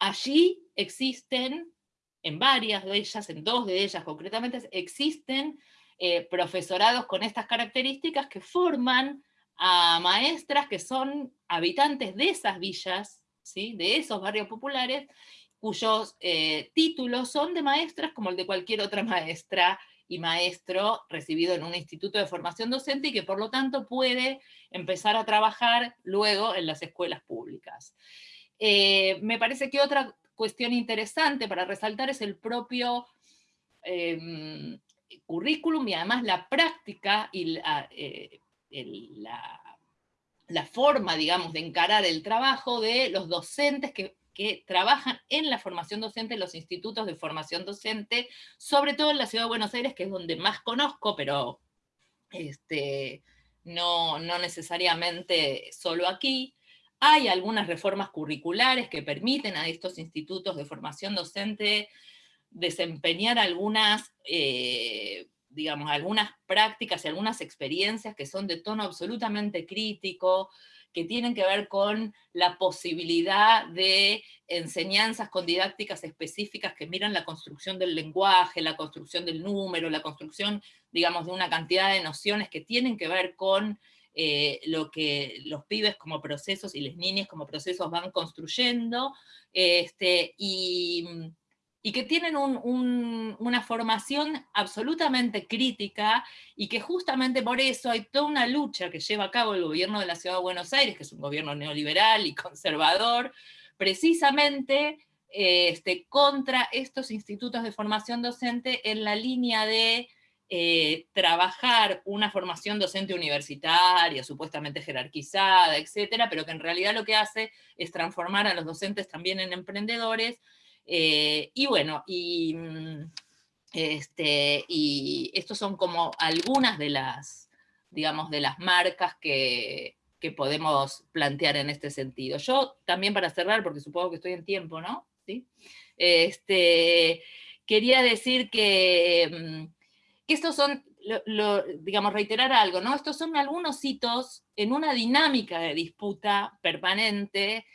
allí existen, en varias de ellas, en dos de ellas concretamente, existen eh, profesorados con estas características que forman a maestras que son habitantes de esas villas, de esos barrios populares, cuyos eh, títulos son de maestras como el de cualquier otra [laughs] maestra y maestro recibido en un instituto de formación docente y que por lo tanto puede empezar a trabajar luego en las escuelas públicas. Eh, me parece que otra cuestión interesante para resaltar es el propio em, currículum y además la práctica y eh, la forma, digamos, de encarar el trabajo de los docentes que que trabajan en la formación docente, en los institutos de formación docente, sobre todo en la ciudad de Buenos Aires, que es donde más conozco, pero este, no, no necesariamente solo aquí. Hay algunas reformas curriculares que permiten a estos institutos de formación docente desempeñar algunas, eh, digamos, algunas prácticas y algunas experiencias que son de tono absolutamente crítico, que tienen que ver con la posibilidad de enseñanzas con didácticas específicas que miran la construcción del lenguaje, la construcción del número, la construcción, digamos, de una cantidad de nociones que tienen que ver con eh, lo que los pibes como procesos y las niñas como procesos van construyendo, este, y y que tienen una formación absolutamente crítica y que justamente por eso hay toda una lucha que lleva a cabo el gobierno de la Ciudad de Buenos Aires, que es un gobierno neoliberal y conservador, precisamente este, contra estos institutos de formación docente en la línea de eh, trabajar una formación docente universitaria, supuestamente jerarquizada, etcétera, pero que en realidad lo que hace es transformar a los docentes también en emprendedores, eh, y bueno, y, mm, este, y estos son como algunas de las, digamos, de las marcas que, que podemos plantear en este sentido. Yo también para cerrar, porque supongo que estoy en tiempo, ¿no? ¿Sí? Este, quería decir que, mm, que estos son, digamos, reiterar algo, ¿no? Estos son algunos hitos en una dinámica de disputa permanente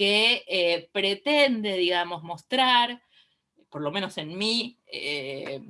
que eh, pretende, digamos, mostrar, por lo menos en mi eh,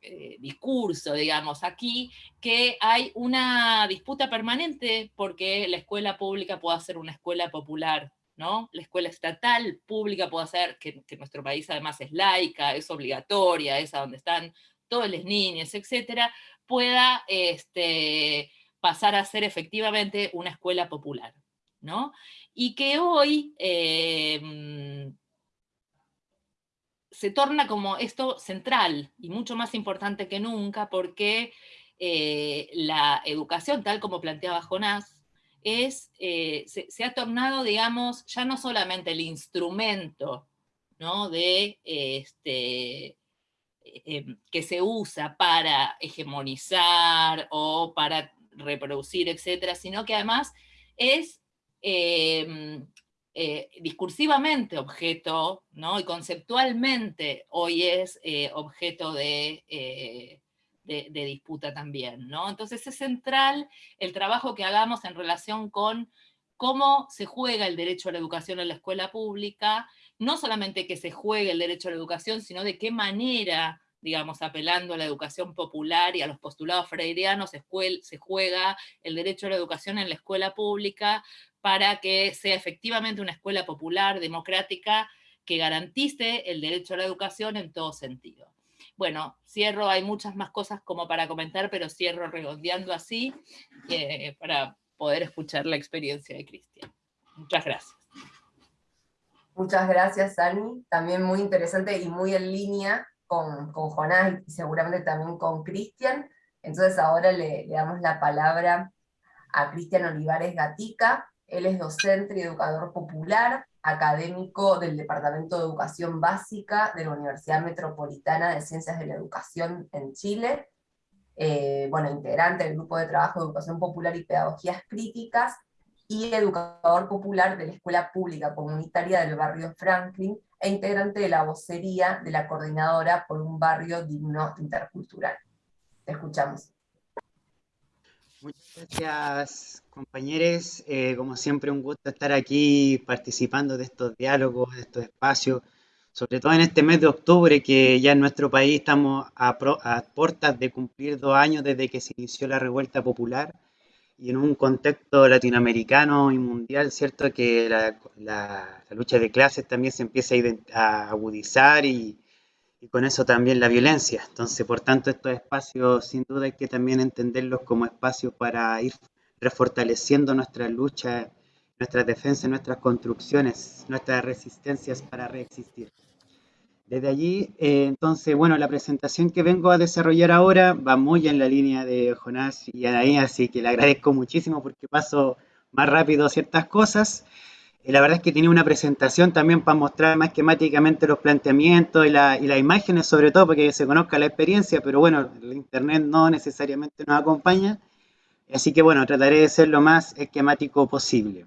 eh, discurso, digamos, aquí, que hay una disputa permanente porque la escuela pública pueda ser una escuela popular, ¿no? La escuela estatal pública puede ser, que, nuestro país además es laica, es obligatoria, es a donde están todas las niñas, etcétera, pueda este, pasar a ser efectivamente una escuela popular, ¿no? y que hoy em, se torna como esto central y mucho más importante que nunca porque eh, la educación, tal como planteaba Jonás, es, eh, se, ha tornado, digamos, ya no solamente el instrumento ¿no? de, este, que se usa para hegemonizar o para reproducir, etcétera, sino que además es em, eh, discursivamente objeto, ¿no? y conceptualmente hoy es eh, objeto de, de, disputa también, ¿no? Entonces es central el trabajo que hagamos en relación con cómo se juega el derecho a la educación en la escuela pública, no solamente que se juegue el derecho a la educación, sino de qué manera, digamos, apelando a la educación popular y a los postulados freirianos, se juega el derecho a la educación en la escuela pública para que sea efectivamente una escuela popular, democrática, que garantice el derecho a la educación en todo sentido. Bueno, cierro, hay muchas más cosas como para comentar, pero cierro redondeando así para poder escuchar la experiencia de Cristian. Muchas gracias. Muchas gracias, Ani. También muy interesante y muy en línea con, con Jonás y seguramente también con Cristian. Entonces ahora le, damos la palabra a Cristian Olivares Gatica. Él es docente y educador popular, académico del Departamento de Educación Básica de la Universidad Metropolitana de Ciencias de la Educación en Chile, eh, bueno, integrante del Grupo de Trabajo de Educación Popular y Pedagogías Críticas, y educador popular de la Escuela Pública Comunitaria del barrio Franklin, e integrante de la vocería de la Coordinadora por un Barrio Digno Intercultural. Te escuchamos. Muchas gracias, compañeros. Eh, como siempre, un gusto estar aquí participando de estos diálogos, de estos espacios, sobre todo en este mes de octubre, que ya en nuestro país estamos a, puertas de cumplir dos años desde que se inició la revuelta popular y en un contexto latinoamericano y mundial, cierto que la, lucha de clases también se empieza a agudizar y, y con eso también la violencia. Entonces, por tanto, estos espacios sin duda hay que también entenderlos como espacios para ir refortaleciendo nuestra lucha, nuestras defensas, nuestras construcciones, nuestras resistencias para reexistir. Desde allí, eh, entonces, bueno, la presentación que vengo a desarrollar ahora va muy en la línea de Jonás y Anaí, así que le agradezco muchísimo porque paso más rápido ciertas cosas la verdad es que tiene una presentación también para mostrar más esquemáticamente los planteamientos y, las imágenes, sobre todo porque se conozca la experiencia, pero bueno, el internet no necesariamente nos acompaña. Así que bueno, trataré de ser lo más esquemático posible.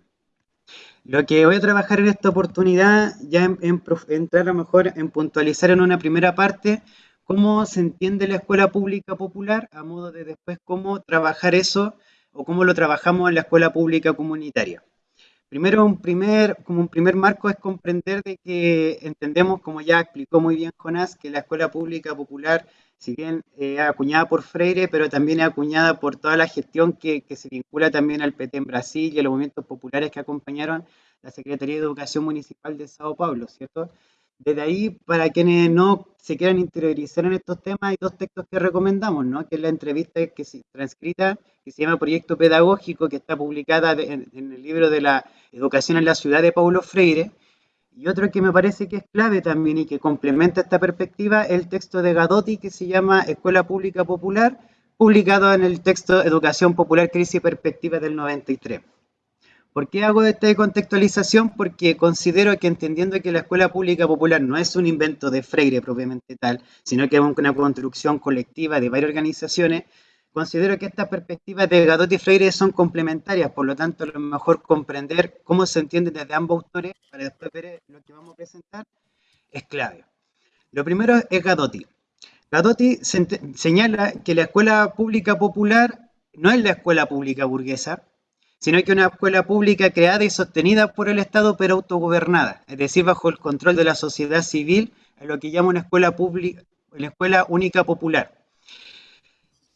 Lo que voy a trabajar en esta oportunidad, ya en, entrar a lo mejor en puntualizar en una primera parte, cómo se entiende la escuela pública popular, a modo de después cómo trabajar eso o cómo lo trabajamos en la escuela pública comunitaria. Primero, un primer, como un primer marco es comprender de que entendemos, como ya explicó muy bien Jonás, que la escuela pública popular, si bien es acuñada por Freire, pero también acuñada por toda la gestión que, que se vincula también al PT en Brasil y a los movimientos populares que acompañaron la Secretaría de Educación Municipal de Sao Paulo, ¿cierto? Desde ahí, para quienes no se quieran interiorizar en estos temas, hay dos textos que recomendamos, ¿no? que es la entrevista que se transcrita, que se llama Proyecto Pedagógico, que está publicada en, el libro de la Educación en la Ciudad de Paulo Freire, y otro que me parece que es clave también y que complementa esta perspectiva, el texto de Gadotti, que se llama Escuela Pública Popular, publicado en el texto Educación Popular, Crisis y Perspectiva del 93. ¿Por qué hago esta contextualización? Porque considero que entendiendo que la escuela pública popular no es un invento de Freire propiamente tal, sino que es una construcción colectiva de varias organizaciones, considero que estas perspectivas de Gadotti y Freire son complementarias, por lo tanto, a lo mejor comprender cómo se entiende desde ambos autores, para después ver lo que vamos a presentar, es clave. Lo primero es Gadotti. Gadotti señala que la escuela pública popular no es la escuela pública burguesa, sino que una escuela pública creada y sostenida por el Estado pero autogobernada, es decir, bajo el control de la sociedad civil, a lo que llama una escuela, pública, una escuela única popular.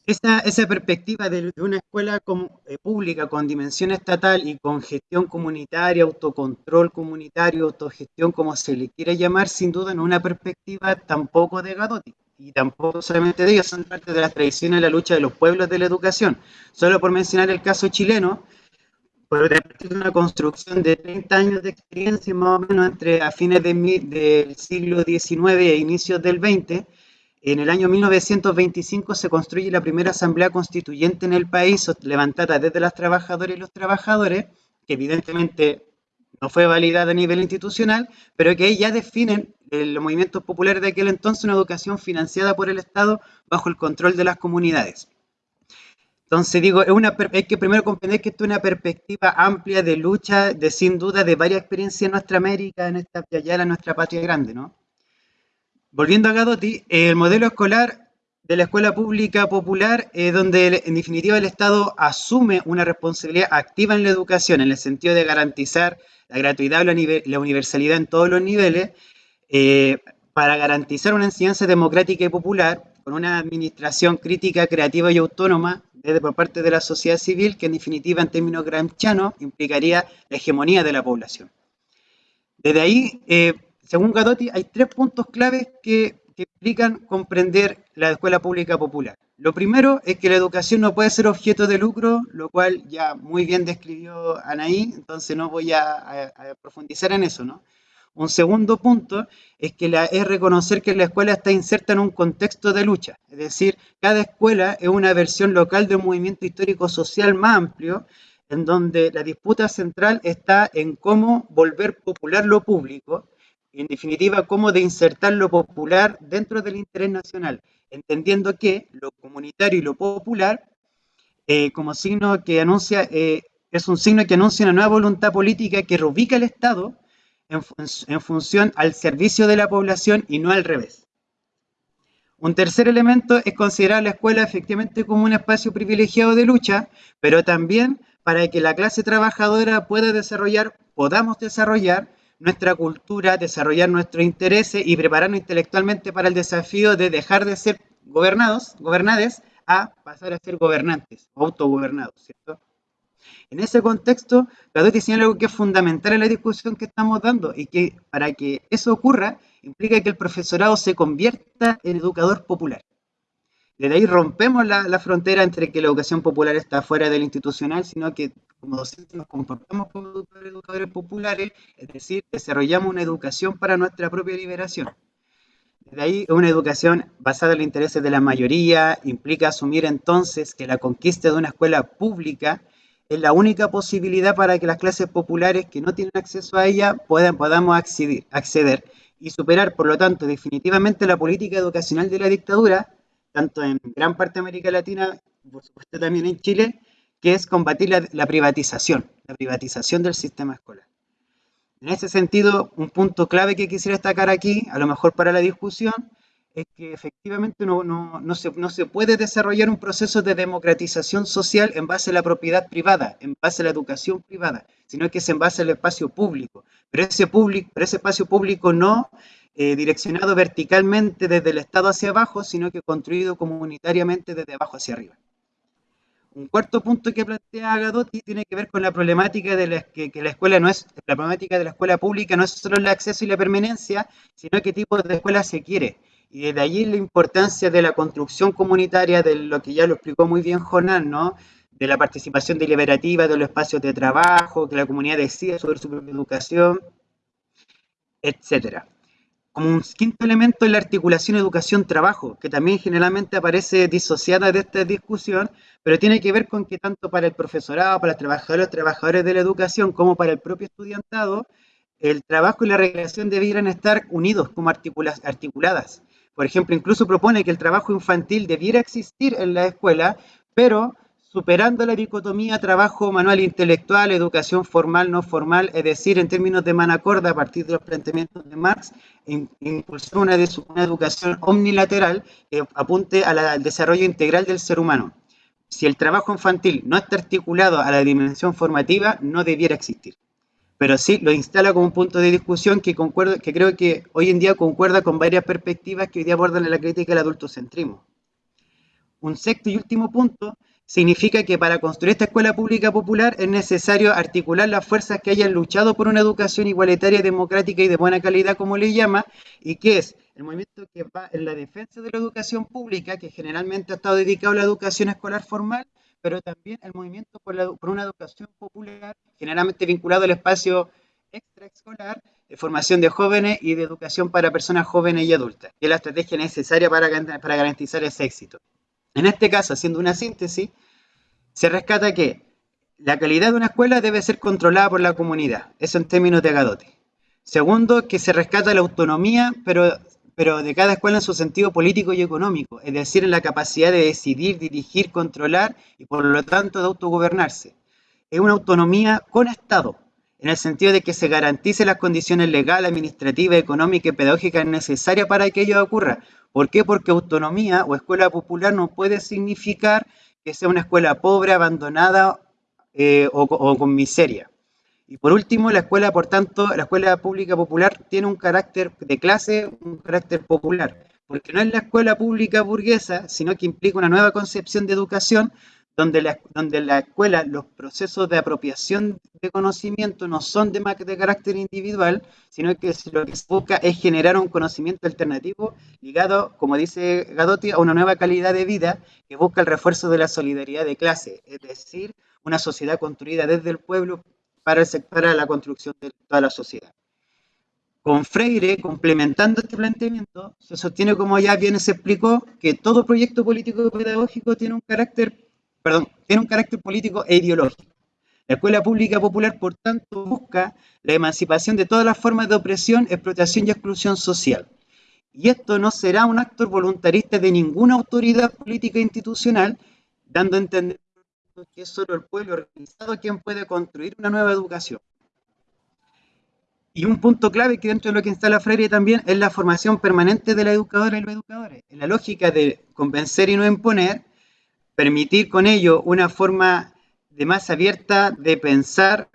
Esa, esa perspectiva de, una escuela eh, pública con dimensión estatal y con gestión comunitaria, autocontrol comunitario, autogestión, como se le quiera llamar, sin duda no es una perspectiva tampoco de Gadotti y tampoco solamente de ellos, son parte de las tradiciones de la lucha de los pueblos de la educación. Solo por mencionar el caso chileno, pero de una construcción de 30 años de experiencia, más o menos entre a fines del siglo XIX e inicios del XX, en el año 1925 se construye la primera asamblea constituyente en el país, levantada desde las trabajadoras y los trabajadores, que evidentemente no fue validada a nivel institucional, pero que ya definen los movimientos populares de aquel entonces una educación financiada por el Estado bajo el control de las comunidades. Entonces digo, es una, que primero comprender que esto es una perspectiva amplia de lucha, de sin duda, de varias experiencias en nuestra América, en esta en nuestra patria grande, ¿no? Volviendo a Gadotti, el modelo escolar de la escuela pública popular, es donde en definitiva el Estado asume una responsabilidad activa en la educación, en el sentido de garantizar la gratuidad y la universalidad en todos los niveles, eh, para garantizar una enseñanza democrática y popular, con una administración crítica, creativa y autónoma desde por parte de la sociedad civil, que en definitiva en términos gramscianos implicaría la hegemonía de la población. Desde ahí, eh, según Gadotti, hay tres puntos claves que, implican comprender la escuela pública popular. Lo primero es que la educación no puede ser objeto de lucro, lo cual ya muy bien describió Anaí, entonces no voy a, profundizar en eso, ¿no? Un segundo punto es que es reconocer que la escuela está inserta en un contexto de lucha, es decir, cada escuela es una versión local de un movimiento histórico-social más amplio, en donde la disputa central está en cómo volver popular lo público en definitiva, cómo de insertar lo popular dentro del interés nacional, entendiendo que lo comunitario y lo popular, eh, como signo que anuncia, eh, es un signo que anuncia una nueva voluntad política que reubica el Estado en, función al servicio de la población y no al revés. Un tercer elemento es considerar la escuela efectivamente como un espacio privilegiado de lucha, pero también para que la clase trabajadora pueda desarrollar, podamos desarrollar nuestra cultura, desarrollar nuestros intereses y prepararnos intelectualmente para el desafío de dejar de ser gobernados, gobernades, a pasar a ser gobernantes, autogobernados, ¿cierto? En ese contexto, Gadotti señala algo que es fundamental en la discusión que estamos dando y que para que eso ocurra implica que el profesorado se convierta en educador popular. Desde ahí rompemos la, frontera entre que la educación popular está fuera del institucional, sino que como docentes nos comportamos como educadores populares, es decir, desarrollamos una educación para nuestra propia liberación. Desde ahí, una educación basada en los intereses de la mayoría implica asumir entonces que la conquista de una escuela pública es la única posibilidad para que las clases populares que no tienen acceso a ella puedan, podamos acceder, acceder y superar, por lo tanto, definitivamente la política educacional de la dictadura tanto en gran parte de América Latina, por supuesto también en Chile, que es combatir la, privatización, la privatización del sistema escolar. En ese sentido, un punto clave que quisiera destacar aquí, a lo mejor para la discusión, es que efectivamente no, no, se, no, se, puede desarrollar un proceso de democratización social en base a la propiedad privada, en base a la educación privada, sino que es en base al espacio público. Pero ese, público, pero ese espacio público no eh, direccionado verticalmente desde el Estado hacia abajo, sino que construido comunitariamente desde abajo hacia arriba. Un cuarto punto que plantea Gadotti tiene que ver con la problemática de la, que, la escuela no es, la problemática de la escuela pública no es solo el acceso y la permanencia, sino qué tipo de escuela se quiere. Y desde allí la importancia de la construcción comunitaria, de lo que ya lo explicó muy bien Jonán, ¿no? de la participación deliberativa, de los espacios de trabajo, que la comunidad decida sobre su propia educación, etcétera. Como un quinto elemento es la articulación educación-trabajo, que también generalmente aparece disociada de esta discusión, pero tiene que ver con que tanto para el profesorado, para los trabajadores, trabajadores de la educación, como para el propio estudiantado, el trabajo y la recreación debieran estar unidos como articuladas. Por ejemplo, incluso propone que el trabajo infantil debiera existir en la escuela, pero superando la dicotomía trabajo manual intelectual, educación formal, no formal, es decir, en términos de Manacorda, a partir de los planteamientos de Marx, impulsó una, educación omnilateral que apunte al desarrollo integral del ser humano. Si el trabajo infantil no está articulado a la dimensión formativa, no debiera existir. Pero sí lo instala como un punto de discusión que, concuerdo, que creo que hoy en día concuerda con varias perspectivas que hoy día abordan la crítica del adultocentrismo. Un sexto y último punto significa que para construir esta escuela pública popular es necesario articular las fuerzas que hayan luchado por una educación igualitaria, democrática y de buena calidad, como le llama, y que es el movimiento que va en la defensa de la educación pública, que generalmente ha estado dedicado a la educación escolar formal, pero también el movimiento por, una educación popular, generalmente vinculado al espacio extraescolar, de formación de jóvenes y de educación para personas jóvenes y adultas, que es la estrategia necesaria para, para garantizar ese éxito. En este caso, haciendo una síntesis, se rescata que la calidad de una escuela debe ser controlada por la comunidad, eso en términos de Gadote. Segundo, que se rescata la autonomía, pero, pero de cada escuela en su sentido político y económico, es decir, en la capacidad de decidir, dirigir, controlar y por lo tanto de autogobernarse. Es una autonomía con Estado, en el sentido de que se garantice las condiciones legales, administrativas, económicas y pedagógicas necesarias para que ello ocurra. ¿Por qué? Porque autonomía o escuela popular no puede significar que sea una escuela pobre, abandonada eh, o, con miseria. Y por último, la escuela, por tanto, la escuela pública popular tiene un carácter de clase, un carácter popular, porque no es la escuela pública burguesa, sino que implica una nueva concepción de educación donde la, donde la escuela, los procesos de apropiación de conocimiento no son de, de carácter individual, sino que lo que busca es generar un conocimiento alternativo ligado, como dice Gadotti, a una nueva calidad de vida que busca el refuerzo de la solidaridad de clase, es decir, una sociedad construida desde el pueblo para, la construcción de toda la sociedad. Con Freire, complementando este planteamiento, se sostiene, como ya bien se explicó, que todo proyecto político pedagógico tiene un carácter perdón, tiene un carácter político e ideológico. La escuela pública popular, por tanto, busca la emancipación de todas las formas de opresión, explotación y exclusión social. Y esto no será un acto voluntarista de ninguna autoridad política institucional, dando a entender que es solo el pueblo organizado quien puede construir una nueva educación. Y un punto clave que dentro de lo que instala Freire también es la formación permanente de la educadora y los educadores. En la lógica de convencer y no imponer, permitir con ello una forma de más abierta de pensar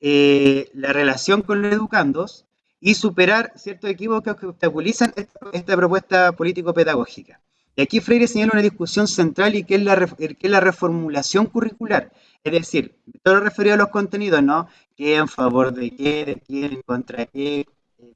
eh, la relación con los educandos y superar ciertos equívocos que obstaculizan esta, esta propuesta político-pedagógica. Y aquí Freire señala una discusión central y que es, la, que es la reformulación curricular. Es decir, todo referido a los contenidos, ¿no? ¿Qué en favor de qué, de quién, contra qué,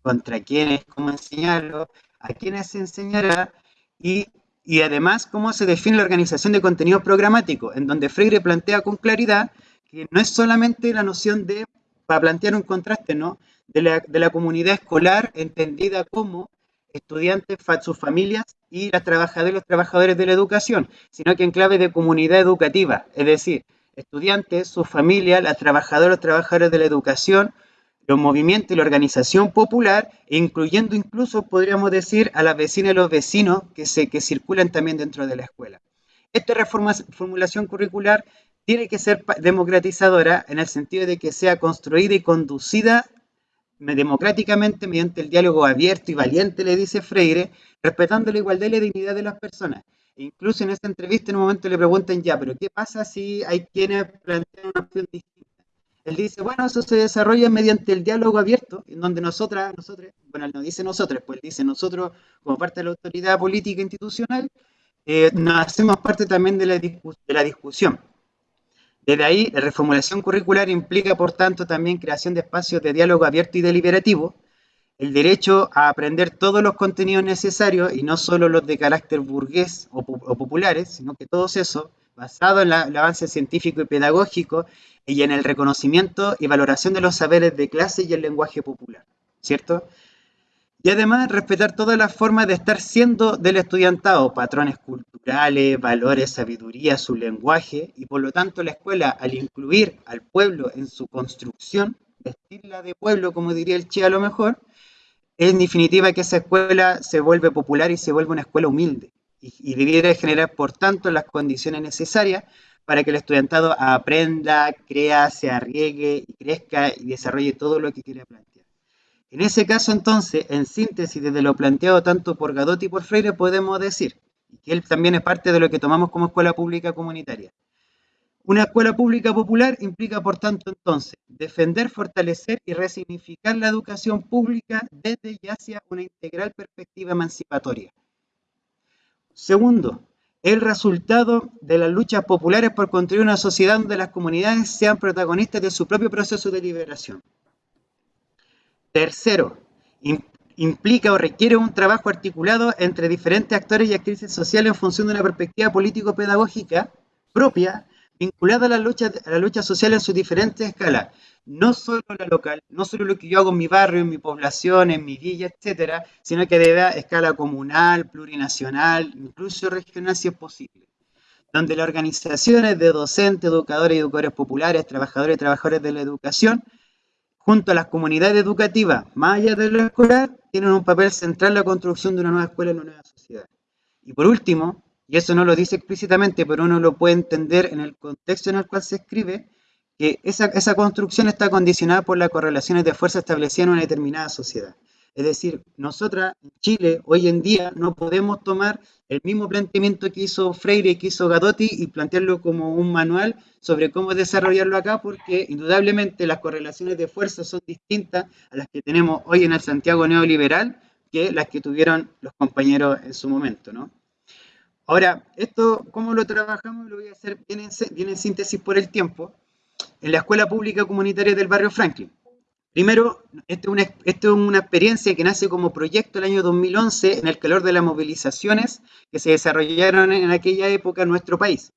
contra quiénes, cómo enseñarlo, a quiénes se enseñará y y además cómo se define la organización de contenido programático, en donde Freire plantea con claridad que no es solamente la noción de, para plantear un contraste, ¿no? de, la, de la comunidad escolar entendida como estudiantes, sus familias y las trabajadoras y los trabajadores de la educación, sino que en clave de comunidad educativa, es decir, estudiantes, sus familias, las trabajadoras los trabajadores de la educación, los movimientos y la organización popular, incluyendo incluso, podríamos decir, a las vecinas y los vecinos que, se, que circulan también dentro de la escuela. Esta reformulación curricular tiene que ser democratizadora en el sentido de que sea construida y conducida democráticamente mediante el diálogo abierto y valiente, le dice Freire, respetando la igualdad y la dignidad de las personas. E incluso en esta entrevista en un momento le preguntan ya, pero ¿qué pasa si hay quienes plantean una opción distinta? Él dice, bueno, eso se desarrolla mediante el diálogo abierto, en donde nosotras, nosotros, bueno, él no dice nosotros, pues él dice nosotros, como parte de la autoridad política institucional, eh, hacemos parte también de la, de la discusión. Desde ahí, la reformulación curricular implica, por tanto, también creación de espacios de diálogo abierto y deliberativo, el derecho a aprender todos los contenidos necesarios y no solo los de carácter burgués o, populares, sino que todos esos, basado en el avance científico y pedagógico y en el reconocimiento y valoración de los saberes de clase y el lenguaje popular, ¿cierto? Y además respetar todas las formas de estar siendo del estudiantado, patrones culturales, valores, sabiduría, su lenguaje, y por lo tanto la escuela, al incluir al pueblo en su construcción, vestirla de pueblo, como diría el Che a lo mejor, en definitiva que esa escuela se vuelve popular y se vuelve una escuela humilde, y, debiera generar, por tanto, las condiciones necesarias para que el estudiantado aprenda, crea, se arriesgue y crezca y desarrolle todo lo que quiere plantear. En ese caso, entonces, en síntesis, desde lo planteado tanto por Gadotti y por Freire, podemos decir que él también es parte de lo que tomamos como escuela pública comunitaria. Una escuela pública popular implica, por tanto, entonces, defender, fortalecer y resignificar la educación pública desde y hacia una integral perspectiva emancipatoria. Segundo, el resultado de las luchas populares por construir una sociedad donde las comunidades sean protagonistas de su propio proceso de liberación. Tercero, implica o requiere un trabajo articulado entre diferentes actores y actrices sociales en función de una perspectiva político-pedagógica propia, vinculada a la lucha, a la lucha social en sus diferentes escalas, no solo la local, no solo lo que yo hago en mi barrio, en mi población, en mi villa, etcétera, sino que de escala comunal, plurinacional, incluso regional si es posible. Donde las organizaciones de docentes, educadores y educadores populares, trabajadores y trabajadores de la educación, junto a las comunidades educativas, más allá de lo escolar, tienen un papel central en la construcción de una nueva escuela en una nueva sociedad. Y por último, y eso no lo dice explícitamente, pero uno lo puede entender en el contexto en el cual se escribe, que esa, esa construcción está condicionada por las correlaciones de fuerza establecidas en una determinada sociedad. Es decir, nosotras en Chile hoy en día no podemos tomar el mismo planteamiento que hizo Freire y que hizo Gadotti y plantearlo como un manual sobre cómo desarrollarlo acá, porque indudablemente las correlaciones de fuerza son distintas a las que tenemos hoy en el Santiago neoliberal que las que tuvieron los compañeros en su momento, ¿no? Ahora, esto, ¿cómo lo trabajamos? Lo voy a hacer bien en, síntesis por el tiempo. En la Escuela Pública Comunitaria del Barrio Franklin. Primero, esto es, una, experiencia que nace como proyecto el año 2011 en el calor de las movilizaciones que se desarrollaron en aquella época en nuestro país.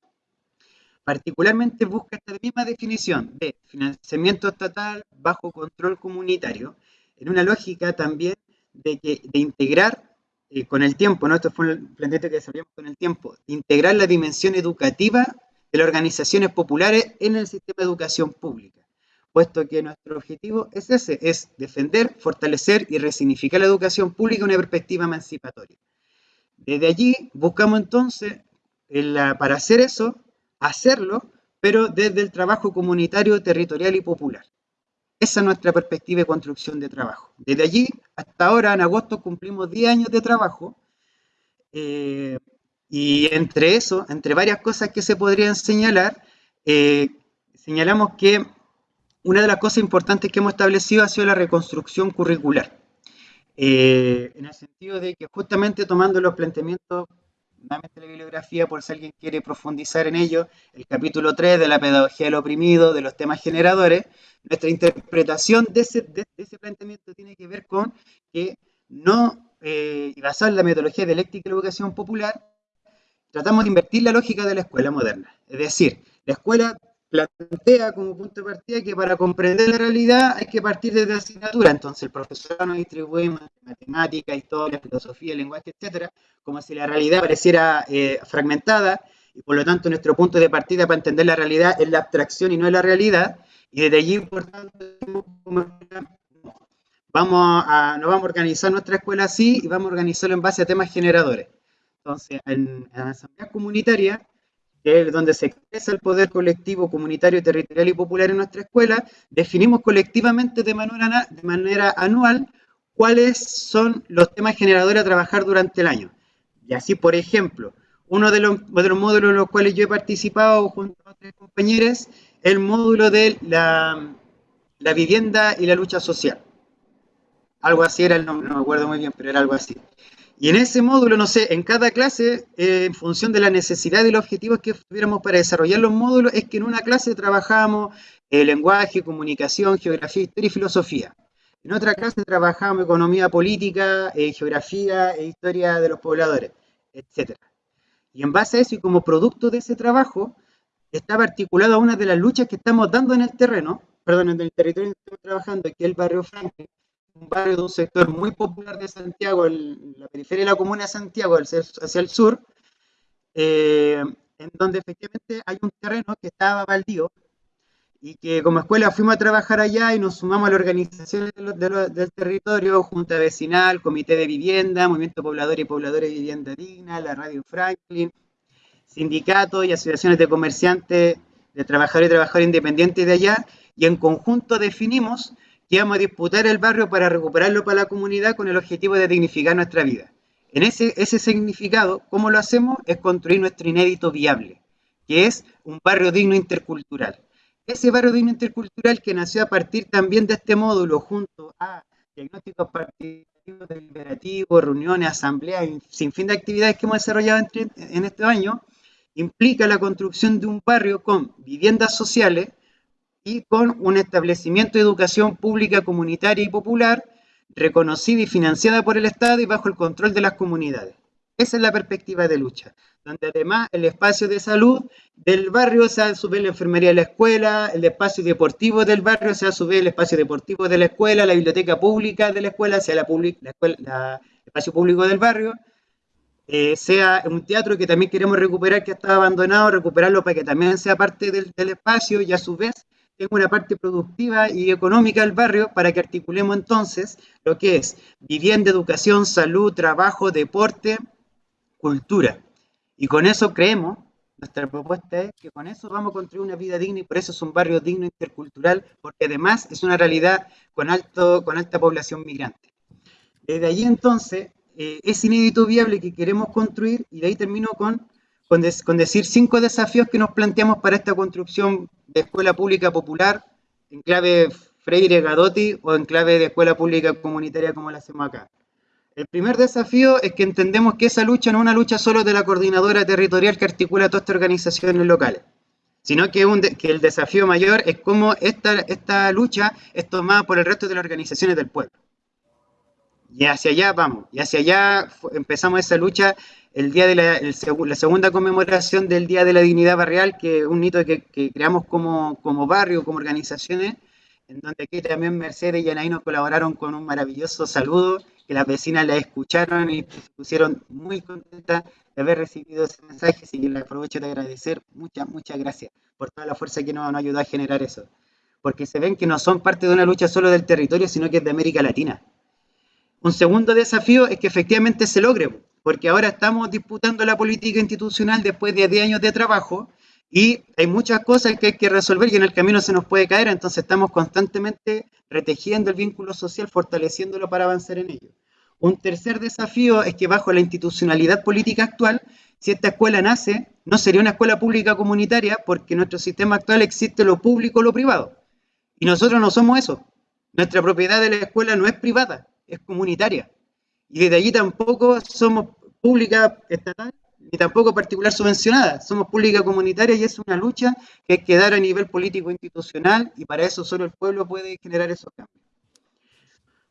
Particularmente busca esta misma definición de financiamiento estatal bajo control comunitario, en una lógica también de, que, de integrar eh, con el tiempo, ¿no? esto fue el planteamiento que desarrollamos con el tiempo, integrar la dimensión educativa de las organizaciones populares en el sistema de educación pública, puesto que nuestro objetivo es ese, es defender, fortalecer y resignificar la educación pública en una perspectiva emancipatoria. Desde allí buscamos entonces, para hacer eso, hacerlo, pero desde el trabajo comunitario, territorial y popular. Esa es nuestra perspectiva de construcción de trabajo. Desde allí hasta ahora, en agosto, cumplimos 10 años de trabajo. Eh, y entre eso, entre varias cosas que se podrían señalar, eh, señalamos que una de las cosas importantes que hemos establecido ha sido la reconstrucción curricular. Eh, en el sentido de que justamente tomando los planteamientos nuevamente la bibliografía por si alguien quiere profundizar en ello, el capítulo 3 de la pedagogía del oprimido, de los temas generadores, nuestra interpretación de ese, de, ese planteamiento tiene que ver con que no, eh, y en la metodología dialéctica de la educación popular, tratamos de invertir la lógica de la escuela moderna. Es decir, la escuela plantea como punto de partida que para comprender la realidad hay que partir desde asignatura. Entonces el profesor nos distribuye matemática, historia, filosofía, lenguaje, etcétera, como si la realidad pareciera eh, fragmentada y por lo tanto nuestro punto de partida para entender la realidad es la abstracción y no es la realidad. Y desde allí, por tanto, vamos a, no vamos a organizar nuestra escuela así y vamos a organizarlo en base a temas generadores. Entonces, en, en la asamblea comunitaria que es donde se expresa el poder colectivo, comunitario, territorial y popular en nuestra escuela, definimos colectivamente de manera, anual cuáles son los temas generadores a trabajar durante el año. Y así, por ejemplo, uno de los, módulos en los cuales yo he participado junto a otros compañeros, el módulo de la vivienda y la lucha social. Algo así era el nombre, no me acuerdo muy bien, pero era algo así. Y en ese módulo, no sé, en cada clase, eh, en función de la necesidad y los objetivos que tuviéramos para desarrollar los módulos, es que en una clase trabajábamos el eh, lenguaje, comunicación, geografía, historia y filosofía. En otra clase trabajábamos economía política, eh, geografía e historia de los pobladores, etc. Y en base a eso y como producto de ese trabajo, estaba articulado una de las luchas que estamos dando en el terreno, perdón, en el territorio en que estamos trabajando, que es el barrio Franklin, un barrio de un sector muy popular de Santiago, en la periferia de la comuna de Santiago, hacia el sur, eh, en donde efectivamente hay un terreno que estaba baldío y que como escuela fuimos a trabajar allá y nos sumamos a la organización del territorio, Junta Vecinal, Comité de Vivienda, Movimiento Poblador y Pobladores de Vivienda Digna, la Radio Franklin, sindicatos y asociaciones de comerciantes, de trabajadores y trabajadores independientes de allá, y en conjunto definimos que vamos a disputar el barrio para recuperarlo para la comunidad con el objetivo de dignificar nuestra vida. En ese, ese significado, ¿cómo lo hacemos? Es construir nuestro inédito viable, que es un barrio digno intercultural. Ese barrio digno intercultural que nació a partir también de este módulo, junto a diagnósticos participativos, deliberativos, reuniones, asambleas, sin fin de actividades que hemos desarrollado en, en este año, implica la construcción de un barrio con viviendas sociales, y con un establecimiento de educación pública, comunitaria y popular, reconocida y financiada por el Estado y bajo el control de las comunidades. Esa es la perspectiva de lucha, donde además el espacio de salud del barrio sea a su vez la enfermería de la escuela, el espacio deportivo del barrio sea a su vez el espacio deportivo de la escuela, la biblioteca pública de la escuela sea la, la, espacio público del barrio, eh, sea un teatro que también queremos recuperar que estaba abandonado, recuperarlo para que también sea parte del, del espacio y a su vez tenga una parte productiva y económica del barrio para que articulemos entonces lo que es vivienda, educación, salud, trabajo, deporte, cultura. Y con eso creemos, nuestra propuesta es que con eso vamos a construir una vida digna y por eso es un barrio digno intercultural, porque además es una realidad con, alto, con alta población migrante. Desde allí entonces eh, es inédito viable que queremos construir, y de ahí termino con, con, decir cinco desafíos que nos planteamos para esta construcción de escuela pública popular, en clave Freire Gadotti o en clave de escuela pública comunitaria como la hacemos acá. El primer desafío es que entendemos que esa lucha no es una lucha solo de la coordinadora territorial que articula todas estas organizaciones locales, sino que, el desafío mayor es cómo esta, esta lucha es tomada por el resto de las organizaciones del pueblo. Y hacia allá vamos, y hacia allá empezamos esa lucha el día de la, la, segunda conmemoración del Día de la Dignidad Barrial, que es un hito que, que creamos como, como, barrio, como organizaciones, en donde aquí también Mercedes y Anaí nos colaboraron con un maravilloso saludo, que las vecinas la escucharon y se pusieron muy contentas de haber recibido ese mensaje, así que les aprovecho de agradecer, muchas, muchas gracias por toda la fuerza que nos, nos ayudó a generar eso, porque se ven que no son parte de una lucha solo del territorio, sino que es de América Latina. Un segundo desafío es que efectivamente se logre, porque ahora estamos disputando la política institucional después de 10 años de trabajo y hay muchas cosas que hay que resolver y en el camino se nos puede caer, entonces estamos constantemente retejiendo el vínculo social, fortaleciéndolo para avanzar en ello. Un tercer desafío es que bajo la institucionalidad política actual, si esta escuela nace, no sería una escuela pública comunitaria porque en nuestro sistema actual existe lo público o lo privado. Y nosotros no somos eso. Nuestra propiedad de la escuela no es privada, es comunitaria. Y desde allí tampoco somos pública estatal ni tampoco particular subvencionada. Somos pública comunitaria y es una lucha que hay que dar a nivel político institucional y para eso solo el pueblo puede generar esos cambios.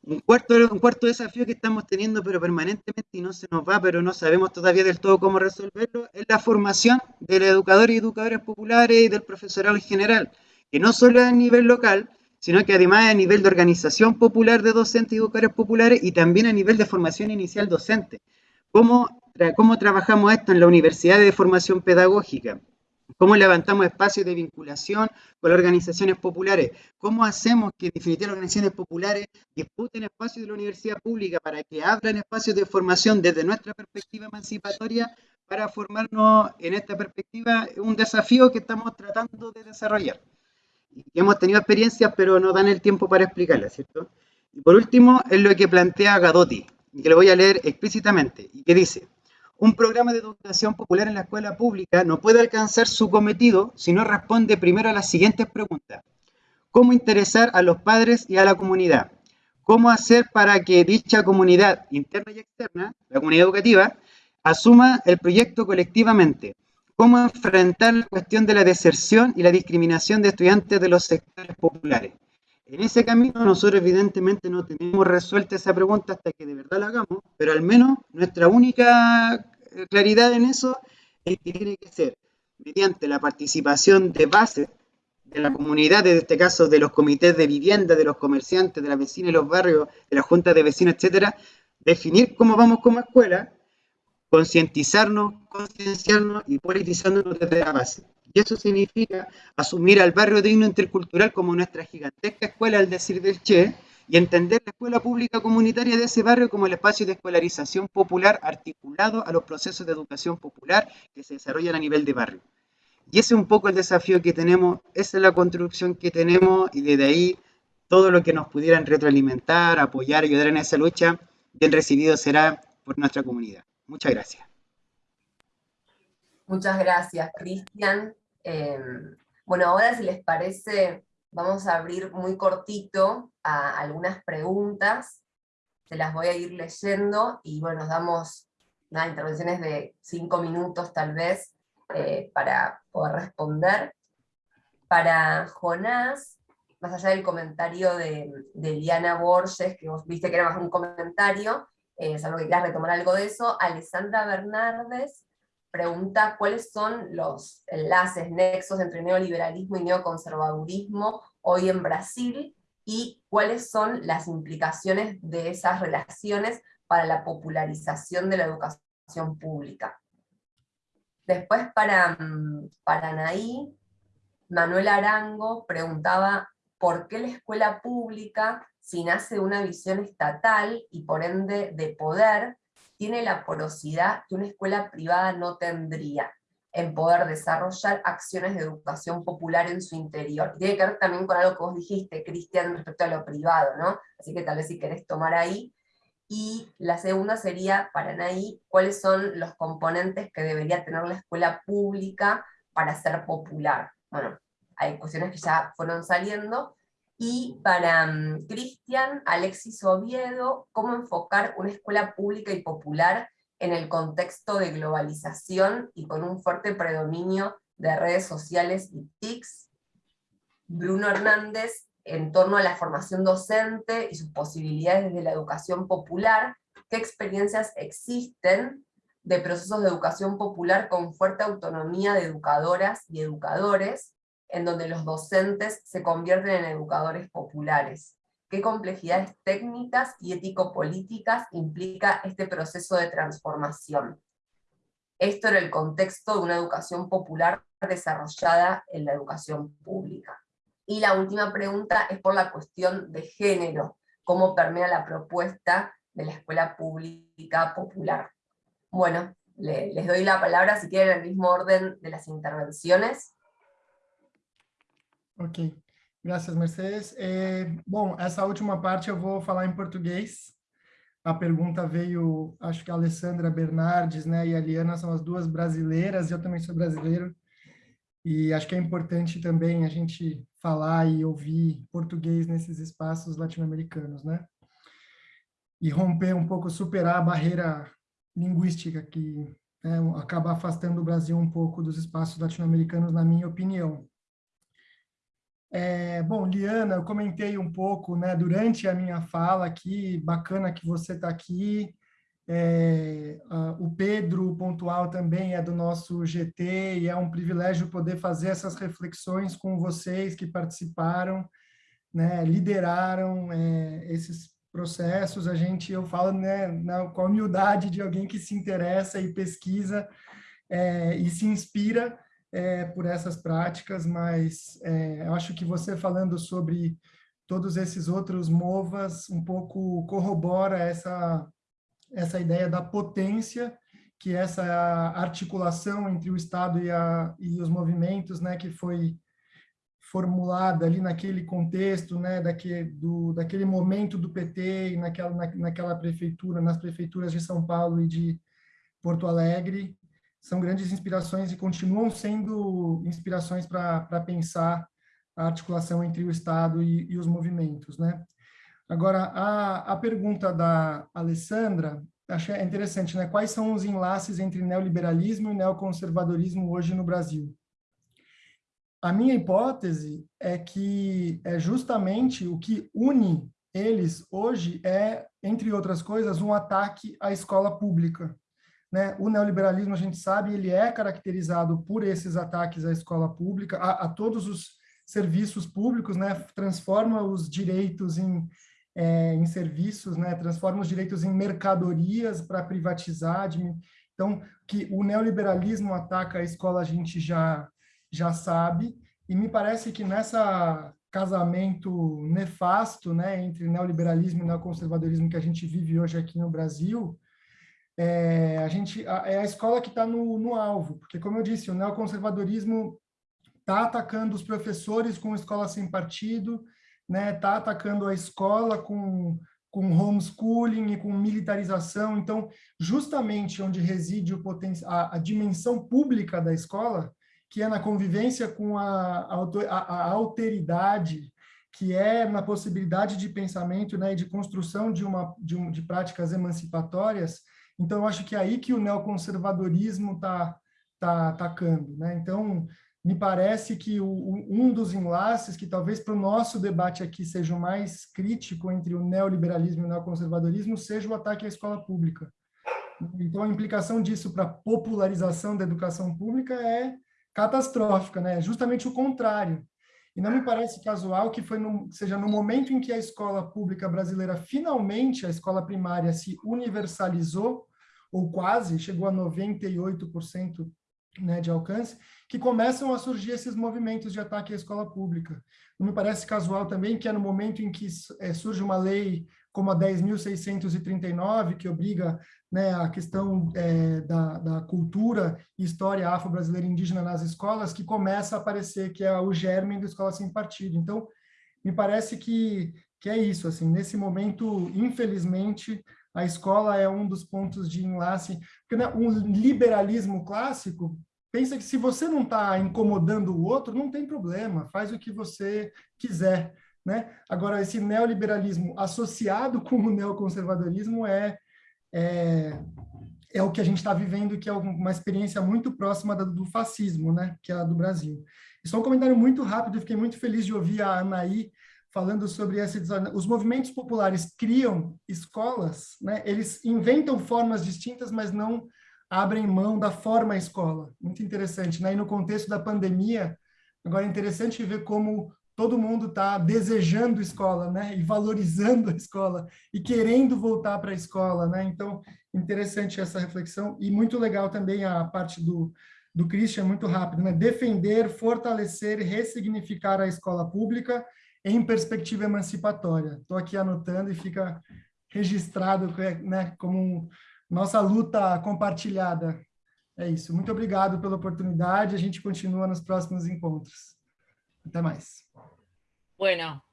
Un cuarto, un cuarto desafío que estamos teniendo pero permanentemente y no se nos va, pero no sabemos todavía del todo cómo resolverlo, es la formación de los educadores y educadoras populares y del profesorado en general, que no solo a nivel local, sino que además a nivel de organización popular de docentes y educadores populares y también a nivel de formación inicial docente. ¿Cómo, cómo trabajamos esto en la Universidad de Formación Pedagógica? ¿Cómo levantamos espacios de vinculación con las organizaciones populares? ¿Cómo hacemos que en definitiva las organizaciones populares disputen espacios de la universidad pública para que abran espacios de formación desde nuestra perspectiva emancipatoria para formarnos en esta perspectiva? Un desafío que estamos tratando de desarrollar hemos tenido experiencias, pero no dan el tiempo para explicarlas, ¿cierto? Y por último, es lo que plantea Gadotti, y que lo voy a leer explícitamente, y que dice, un programa de educación popular en la escuela pública no puede alcanzar su cometido si no responde primero a las siguientes preguntas. ¿Cómo interesar a los padres y a la comunidad? ¿Cómo hacer para que dicha comunidad interna y externa, la comunidad educativa, asuma el proyecto colectivamente? Cómo enfrentar la cuestión de la deserción y la discriminación de estudiantes de los sectores populares. En ese camino nosotros evidentemente no tenemos resuelta esa pregunta hasta que de verdad la hagamos, pero al menos nuestra única eh, claridad en eso es que tiene que ser mediante la participación de base de la comunidad, en este caso de los comités de vivienda, de los comerciantes, de las vecinas y los barrios, de las juntas de vecinos, etcétera, definir cómo vamos como escuela concientizarnos, concienciarnos y politizarnos desde la base. Y eso significa asumir al barrio digno intercultural como nuestra gigantesca escuela, al decir del Che, y entender la escuela pública comunitaria de ese barrio como el espacio de escolarización popular articulado a los procesos de educación popular que se desarrollan a nivel de barrio. Y ese es un poco el desafío que tenemos, esa es la construcción que tenemos y desde ahí todo lo que nos pudieran retroalimentar, apoyar, ayudar en esa lucha, bien recibido será por nuestra comunidad. Muchas gracias. Muchas gracias, Cristian. Em, bueno, ahora si les parece, vamos a abrir muy cortito a algunas preguntas. Se las voy a ir leyendo y bueno, nos damos unas intervenciones de cinco minutos tal vez eh, para poder responder. Para Jonás, más allá del comentario de, de Liana Borges, que vos viste que era más un comentario, eh, salvo que quieras retomar algo de eso, Alessandra Bernardes pregunta cuáles son los enlaces, nexos entre neoliberalismo y neoconservadurismo hoy en Brasil, y cuáles son las implicaciones de esas relaciones para la popularización de la educación pública. Después para, mm, para Anaí, Manuel Arango preguntaba por qué la escuela pública, si nace de una visión estatal y por ende de poder, tiene la porosidad que una escuela privada no tendría en poder desarrollar acciones de educación popular en su interior. Y tiene que ver también con algo que vos dijiste, Cristian, respecto a lo privado, ¿no? Así que tal vez si querés tomar ahí. Y la segunda sería, para Anaí, ¿cuáles son los componentes que debería tener la escuela pública para ser popular? Bueno, hay cuestiones que ya fueron saliendo. Y para mm, Cristian, Alexis Oviedo, ¿cómo enfocar una escuela pública y popular en el contexto de globalización y con un fuerte predominio de redes sociales y TICs. Bruno Hernández, en torno a la formación docente y sus posibilidades de la educación popular, qué experiencias existen de procesos de educación popular con fuerte autonomía de educadoras y educadores, en donde los docentes se convierten en educadores populares qué complejidades técnicas y ético-políticas implica este proceso de transformación. Esto en el contexto de una educación popular desarrollada en la educación pública. Y la última pregunta es por la cuestión de género, cómo permea la propuesta de la escuela pública popular. Bueno, les doy la palabra si quieren el mismo orden de las intervenciones. Ok. Graças, Mercedes. É, bom, essa última parte eu vou falar em português. A pergunta veio, acho que a Alessandra Bernardes né, e a Liana são as duas brasileiras, eu também sou brasileiro, e acho que é importante também a gente falar e ouvir português nesses espaços latino-americanos, né? E romper um pouco, superar a barreira linguística que né, acaba afastando o Brasil um pouco dos espaços latino-americanos, na minha opinião. É, bom, Liana, eu comentei um pouco né, durante a minha fala aqui, bacana que você está aqui. É, a, o Pedro Pontual também é do nosso GT e é um privilégio poder fazer essas reflexões com vocês que participaram, né, lideraram é, esses processos. A gente, eu falo né, na, com a humildade de alguém que se interessa e pesquisa é, e se inspira é, por essas práticas, mas é, acho que você falando sobre todos esses outros MOVAs um pouco corrobora essa, essa ideia da potência que essa articulação entre o Estado e, a, e os movimentos, né, que foi formulada ali naquele contexto, né, daquele, do, daquele momento do PT e naquela, na, naquela prefeitura, nas prefeituras de São Paulo e de Porto Alegre, são grandes inspirações e continuam sendo inspirações para pensar a articulação entre o Estado e, e os movimentos. Né? Agora, a, a pergunta da Alessandra, achei interessante, né? quais são os enlaces entre neoliberalismo e neoconservadorismo hoje no Brasil? A minha hipótese é que é justamente o que une eles hoje é, entre outras coisas, um ataque à escola pública. Né? O neoliberalismo, a gente sabe, ele é caracterizado por esses ataques à escola pública, a, a todos os serviços públicos, né? transforma os direitos em, é, em serviços, né? transforma os direitos em mercadorias para privatizar. Então, que o neoliberalismo ataca a escola, a gente já, já sabe, e me parece que nessa casamento nefasto né, entre neoliberalismo e neoconservadorismo que a gente vive hoje aqui no Brasil, é, a gente, a, é a escola que está no, no alvo, porque, como eu disse, o neoconservadorismo está atacando os professores com escola sem partido, né, tá atacando a escola com, com homeschooling e com militarização. Então, justamente onde reside o a, a dimensão pública da escola, que é na convivência com a, a, a alteridade, que é na possibilidade de pensamento né, e de construção de, uma, de, um, de práticas emancipatórias, então, eu acho que é aí que o neoconservadorismo está tá atacando. Né? Então, me parece que o, um dos enlaces que talvez para o nosso debate aqui seja o mais crítico entre o neoliberalismo e o neoconservadorismo seja o ataque à escola pública. Então, a implicação disso para a popularização da educação pública é catastrófica, né? justamente o contrário. E não me parece casual que foi no, seja no momento em que a escola pública brasileira finalmente, a escola primária, se universalizou, ou quase, chegou a 98% né, de alcance, que começam a surgir esses movimentos de ataque à escola pública. Não me parece casual também que é no momento em que é, surge uma lei como a 10.639, que obriga né, a questão é, da, da, cultura e história afro-brasileira indígena nas escolas, que começa a aparecer que é o germe da escola sem partido. Então, me parece que, que é isso, assim, nesse momento, infelizmente, a escola é um dos pontos de enlace, porque né, um liberalismo clássico pensa que se você não está incomodando o outro, não tem problema, faz o que você quiser. Né? Agora, esse neoliberalismo associado com o neoconservadorismo é, é, é o que a gente está vivendo, que é uma experiência muito próxima do fascismo, né? que é a do Brasil. Só um comentário muito rápido, fiquei muito feliz de ouvir a Anaí falando sobre esse os movimentos populares criam escolas, né? Eles inventam formas distintas, mas não abrem mão da forma escola. Muito interessante, né? E no contexto da pandemia, agora é interessante ver como todo mundo está desejando escola, né? E valorizando a escola e querendo voltar para a escola, né? Então, interessante essa reflexão e muito legal também a parte do do Christian, muito rápido, né? Defender, fortalecer, ressignificar a escola pública em perspectiva emancipatória. Estou aqui anotando e fica registrado né, como nossa luta compartilhada. É isso. Muito obrigado pela oportunidade. A gente continua nos próximos encontros. Até mais. Bueno,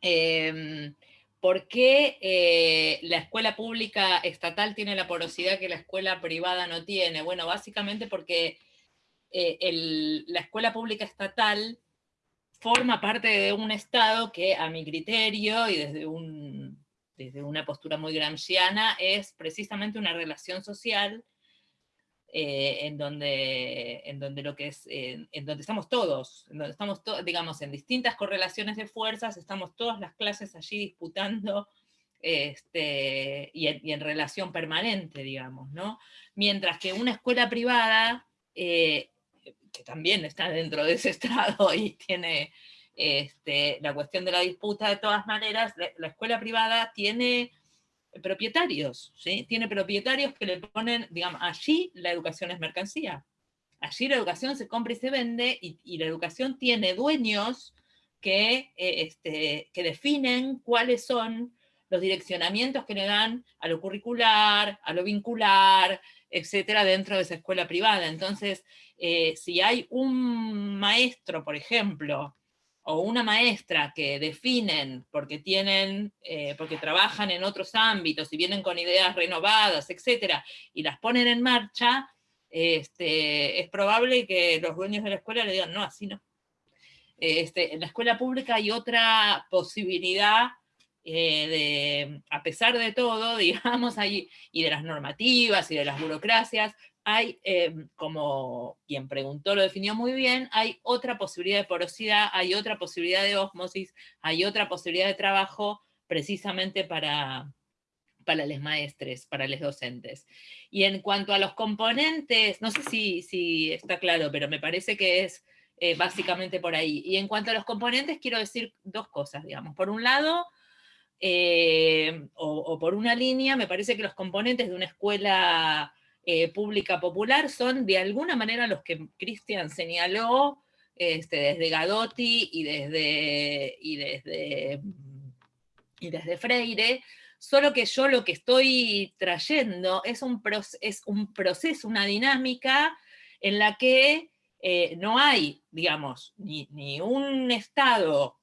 eh, ¿por qué eh, la escuela pública estatal tiene la porosidad que la escuela privada no tiene? Bueno, básicamente porque eh, el, la escuela pública estatal forma parte de un Estado que a mi criterio y desde, desde una postura muy gramsciana es precisamente una relación social eh, en, donde, en donde lo que es, en donde estamos todos, en donde estamos digamos, en distintas correlaciones de fuerzas, estamos todas las clases allí disputando este, y, en, relación permanente, digamos, ¿no? Mientras que una escuela privada eh, que también está dentro de ese [laughs] estrado y tiene este, la cuestión de la disputa, de todas maneras, la, escuela privada tiene propietarios, ¿sí? Tiene propietarios que le ponen, digamos, allí la educación es mercancía. Allí la educación se compra y se vende y, la educación tiene dueños que, eh, este, que definen cuáles son los direccionamientos que le dan a lo curricular, a lo vincular, etcétera, dentro de esa escuela privada. Entonces, eh, si hay un maestro, por ejemplo, o una maestra que definen porque tienen, eh, porque trabajan en otros ámbitos y vienen con ideas renovadas, etcétera, y las ponen en marcha, este, es probable que los dueños de la escuela le digan, no, así no. Este, en la escuela pública hay otra posibilidad eh, de, a pesar de todo, [laughs] digamos, ahí, y de las normativas y de las burocracias, hay, em, como quien preguntó lo definió muy bien, hay otra posibilidad de porosidad, hay otra posibilidad de osmosis, hay otra posibilidad de trabajo precisamente para, para los maestres, para los docentes. Y en cuanto a los componentes, no sé si, si está claro, pero me parece que es eh, básicamente por ahí. Y en cuanto a los componentes, quiero decir dos cosas, digamos. Por un lado, eh, o, por una línea, me parece que los componentes de una escuela eh, pública popular son de alguna manera los que Cristian señaló este, desde Gadotti y desde, y, desde, y desde Freire, solo que yo lo que estoy trayendo es un, es un proceso, una dinámica en la que eh, no hay, digamos, ni, un Estado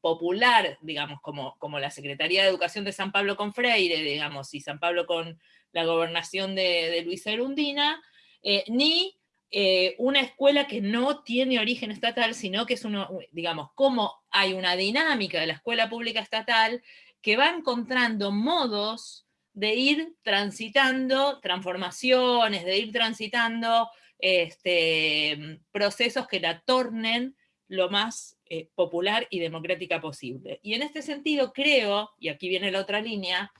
popular, digamos, como, como la Secretaría de Educación de San Pablo con Freire, digamos, y San Pablo con la gobernación de, de Luisa Erundina, eh, ni eh, una escuela que no tiene origen estatal, sino que es uno, digamos, como hay una dinámica de la escuela pública estatal que va encontrando modos de ir transitando transformaciones, de ir transitando este, procesos que la tornen lo más eh, popular y democrática posible. Y en este sentido creo, y aquí viene la otra línea,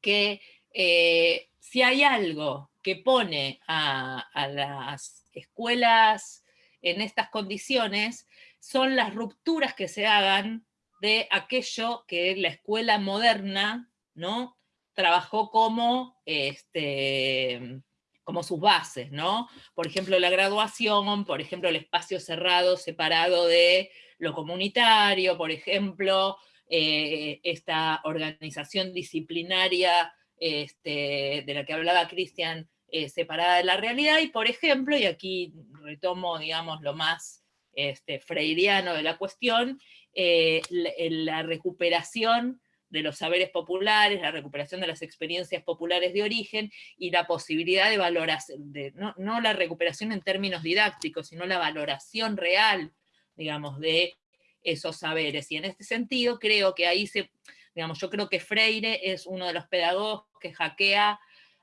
que eh, si hay algo que pone a, las escuelas en estas condiciones, son las rupturas que se hagan de aquello que la escuela moderna ¿no? trabajó como, este, como sus bases, ¿no? Por ejemplo, la graduación, por ejemplo, el espacio cerrado, separado de lo comunitario, por ejemplo, eh, esta organización disciplinaria este, de la que hablaba Cristian, eh, separada de la realidad, y por ejemplo, y aquí retomo, digamos, lo más este, freiriano de la cuestión, eh, la, recuperación de los saberes populares, la recuperación de las experiencias populares de origen y la posibilidad de valoración, de, no, la recuperación en términos didácticos, sino la valoración real, digamos, de esos saberes. Y en este sentido creo que ahí se, digamos, yo creo que Freire es uno de los pedagogos que hackea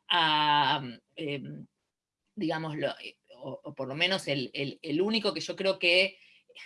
a, em, digamos, o, por lo menos el, el, único que yo creo que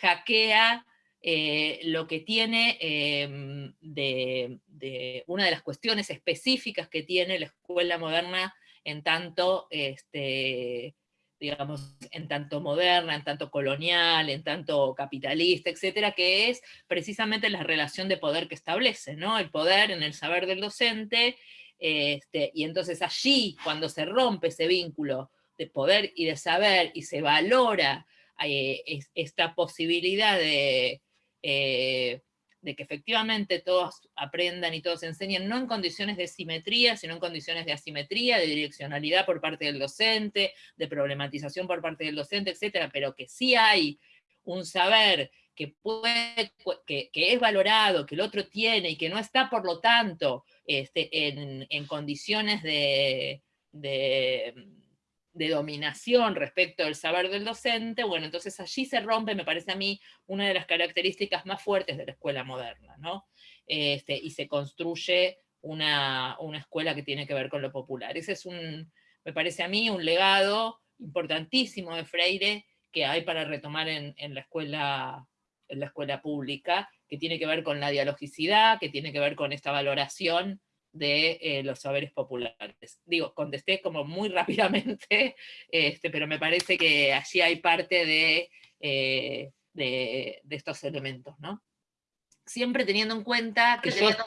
hackea eh, lo que tiene em, de, una de las cuestiones específicas que tiene la escuela moderna en tanto, este, digamos, en tanto moderna, en tanto colonial, en tanto capitalista, etcétera, que es precisamente la relación de poder que establece, ¿no? El poder en el saber del docente, este, y entonces allí, cuando se rompe ese vínculo de poder y de saber, y se valora eh, esta posibilidad de, eh, de que efectivamente todos aprendan y todos enseñen, no en condiciones de simetría, sino en condiciones de asimetría, de direccionalidad por parte del docente, de problematización por parte del docente, etcétera, pero que sí hay un saber que, puede, que, es valorado, que el otro tiene y que no está, por lo tanto, este, en, condiciones de de dominación respecto del saber del docente, bueno, entonces allí se rompe, me parece a mí, una de las características más fuertes de la escuela moderna, ¿no? Este, y se construye una, escuela que tiene que ver con lo popular. Ese es un, me parece a mí, un legado importantísimo de Freire que hay para retomar en, la escuela en la escuela pública, que tiene que ver con la dialogicidad, que tiene que ver con esta valoración de eh, los saberes populares. Digo, contesté como muy [laughs] rápidamente, este, pero me parece que allí hay parte eh, de, de, estos elementos, ¿no? Siempre teniendo en cuenta que yo estoy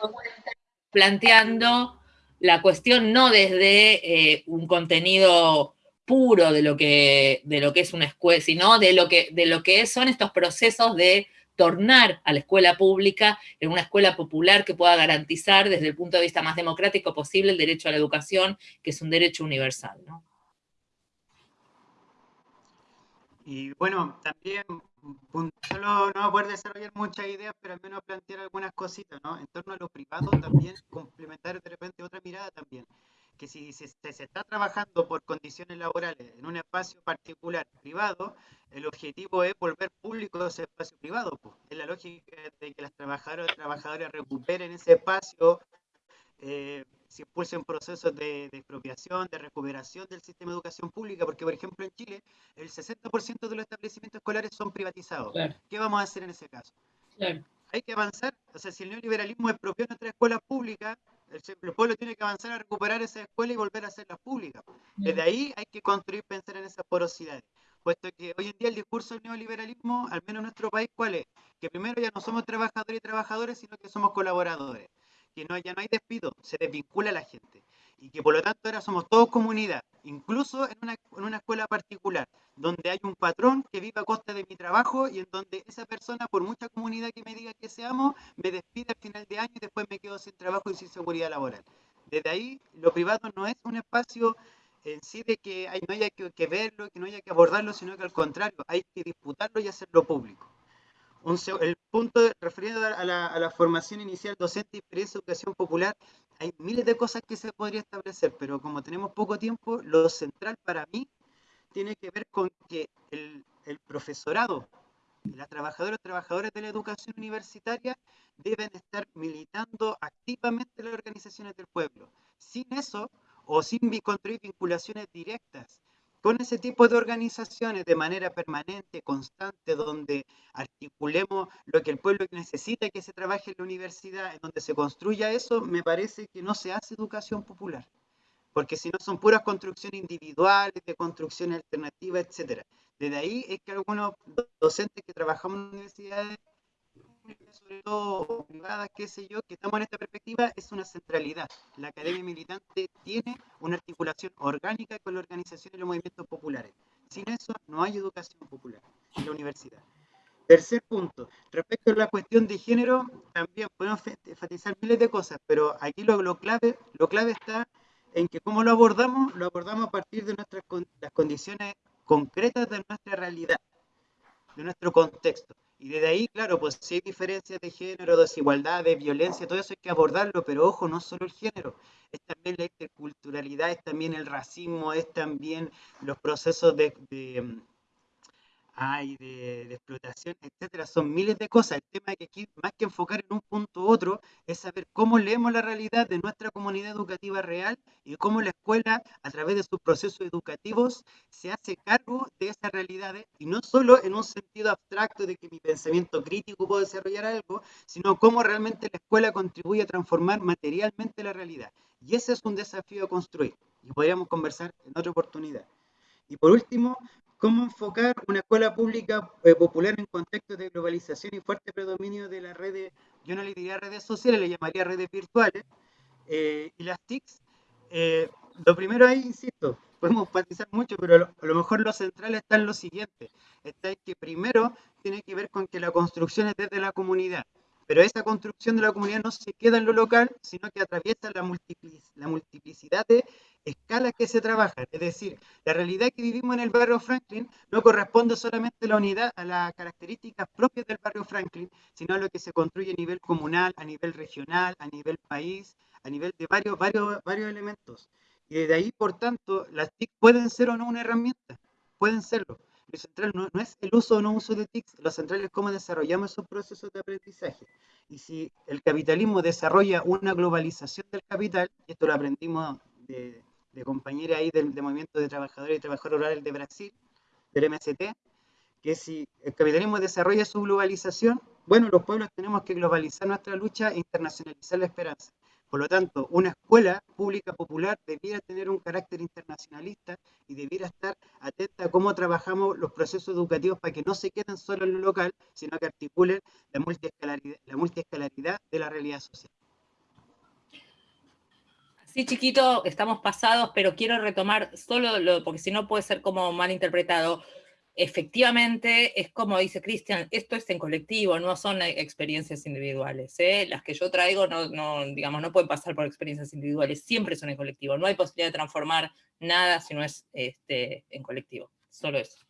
planteando la cuestión no desde eh, un contenido puro de lo, que, de lo que es una escuela, sino de lo que, de lo que son estos procesos de tornar a la escuela pública en una escuela popular que pueda garantizar desde el punto de vista más democrático posible el derecho a la educación, que es un derecho universal. ¿no? Y bueno, también solo no poder desarrollar muchas ideas, pero al menos plantear algunas cositas, ¿no? En torno a lo privado también, complementar de repente otra mirada también que si se, está trabajando por condiciones laborales en un espacio particular privado, el objetivo es volver público ese espacio privado. Es la lógica de que las trabajadoras y trabajadores recuperen ese espacio, eh, se impulsen procesos de, expropiación, de recuperación del sistema de educación pública, porque por ejemplo en Chile el 60% de los establecimientos escolares son privatizados. ¿Qué vamos a hacer en ese caso? Hay que avanzar, o sea, si el neoliberalismo expropió nuestras escuelas públicas, el, pueblo tiene que avanzar a recuperar esa escuela y volver a hacerlas públicas. Desde ahí hay que construir, pensar en esas porosidades. Puesto que hoy en día el discurso del neoliberalismo, al menos en nuestro país, ¿cuál es? Que primero ya no somos trabajadores y trabajadores, sino que somos colaboradores. Que no, ya no hay despido, se desvincula a la gente y que por lo tanto ahora somos todos comunidad, incluso en una, en una, escuela particular, donde hay un patrón que vive a costa de mi trabajo y en donde esa persona, por mucha comunidad que me diga que seamos, me despide al final de año y después me quedo sin trabajo y sin seguridad laboral. Desde ahí, lo privado no es un espacio en sí de que no haya que, que verlo, que no haya que abordarlo, sino que al contrario, hay que disputarlo y hacerlo público el punto referido a la, formación inicial docente y experiencia de educación popular, hay miles de cosas que se podría establecer, pero como tenemos poco tiempo, lo central para mí tiene que ver con que el, profesorado, las trabajadoras y trabajadores de la educación universitaria deben estar militando activamente en las organizaciones del pueblo. Sin eso, o sin construir vinculaciones directas con ese tipo de organizaciones de manera permanente, constante, donde articulemos lo que el pueblo necesita que se trabaje en la universidad, en donde se construya eso, me parece que no se hace educación popular. Porque si no son puras construcciones individuales, de construcción alternativa, etc. Desde ahí es que algunos docentes que trabajamos en universidades sobre todo privadas, qué sé yo, que estamos en esta perspectiva, es una centralidad. La academia militante tiene una articulación orgánica con la organización y los movimientos populares. Sin eso no hay educación popular en la universidad. Tercer punto, respecto a la cuestión de género, también podemos enfatizar miles de cosas, pero aquí lo, lo, clave, lo clave está en que cómo lo abordamos, lo abordamos a partir de nuestras las condiciones concretas de nuestra realidad, de nuestro contexto. Y desde ahí, claro, pues si hay diferencias de género, desigualdad, de violencia, todo eso hay que abordarlo, pero ojo, no solo el género, es también la interculturalidad, es también el racismo, es también los procesos de hay de, explotación, etcétera. Son miles de cosas. El tema es que aquí, más que enfocar en un punto u otro, es saber cómo leemos la realidad de nuestra comunidad educativa real y cómo la escuela, a través de sus procesos educativos, se hace cargo de esas realidades y no solo en un sentido abstracto de que mi pensamiento crítico puede desarrollar algo, sino cómo realmente la escuela contribuye a transformar materialmente la realidad. Y ese es un desafío a construir y podríamos conversar en otra oportunidad. Y por último, cómo enfocar una escuela pública eh, popular en contextos de globalización y fuerte predominio de las redes, yo no le diría redes sociales, le llamaría redes virtuales, eh, y las TICs. Eh, lo primero ahí, insisto, podemos enfatizar mucho, pero a lo mejor lo central está en lo siguiente, está en que primero tiene que ver con que la construcción es desde la comunidad, pero esa construcción de la comunidad no se queda en lo local, sino que atraviesa la, la multiplicidad de escalas que se trabajan. Es decir, la realidad que vivimos en el barrio Franklin no corresponde solamente a la unidad, a las características propias del barrio Franklin, sino a lo que se construye a nivel comunal, a nivel regional, a nivel país, a nivel de varios, varios, varios elementos. Y desde ahí, por tanto, las TIC pueden ser o no una herramienta, pueden serlo. Lo central no, no, es el uso o no uso de TICs, lo central es cómo desarrollamos esos procesos de aprendizaje. Y si el capitalismo desarrolla una globalización del capital, y esto lo aprendimos de, de compañera ahí del, Movimiento de Trabajadores y Trabajadores Rurales de Brasil, del MST, que si el capitalismo desarrolla su globalización, bueno, los pueblos tenemos que globalizar nuestra lucha e internacionalizar la esperanza. Por lo tanto, una escuela pública popular debiera tener un carácter internacionalista y debiera estar atenta a cómo trabajamos los procesos educativos para que no se queden solo en lo local, sino que articulen la multiescalaridad, la multiescalaridad de la realidad social. Sí, chiquito, estamos pasados, pero quiero retomar solo, lo, porque si no puede ser como mal interpretado. Efectivamente, es como dice Cristian, esto es en colectivo, no son experiencias individuales. ¿eh? Las que yo traigo no, no, digamos, no pueden pasar por experiencias individuales, siempre son en colectivo. No hay posibilidad de transformar nada si no es este, en colectivo, solo eso.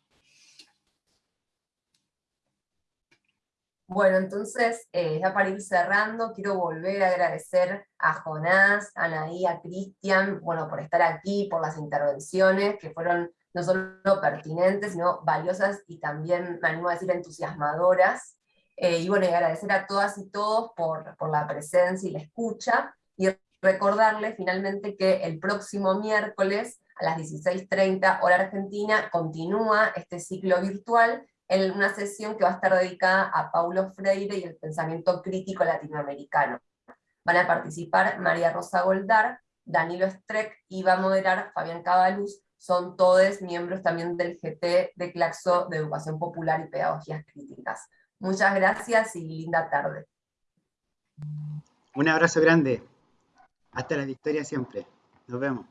Bueno, entonces, eh, ya para ir cerrando, quiero volver a agradecer a Jonás, a Anaí, a Cristian, bueno, por estar aquí, por las intervenciones, que fueron no solo pertinentes, sino valiosas y también, me animo a decir, entusiasmadoras. Eh, y bueno, y agradecer a todas y todos por, por la presencia y la escucha, y recordarles finalmente que el próximo miércoles a las 16.30 hora argentina continúa este ciclo virtual en una sesión que va a estar dedicada a Paulo Freire y el pensamiento crítico latinoamericano. Van a participar María Rosa Goldar, Danilo Streck y va a moderar Fabián Cabaluz, son todos miembros también del GT de Claxo de Educación Popular y Pedagogías Críticas. Muchas gracias y linda tarde. Un abrazo grande. Hasta la victoria siempre. Nos vemos.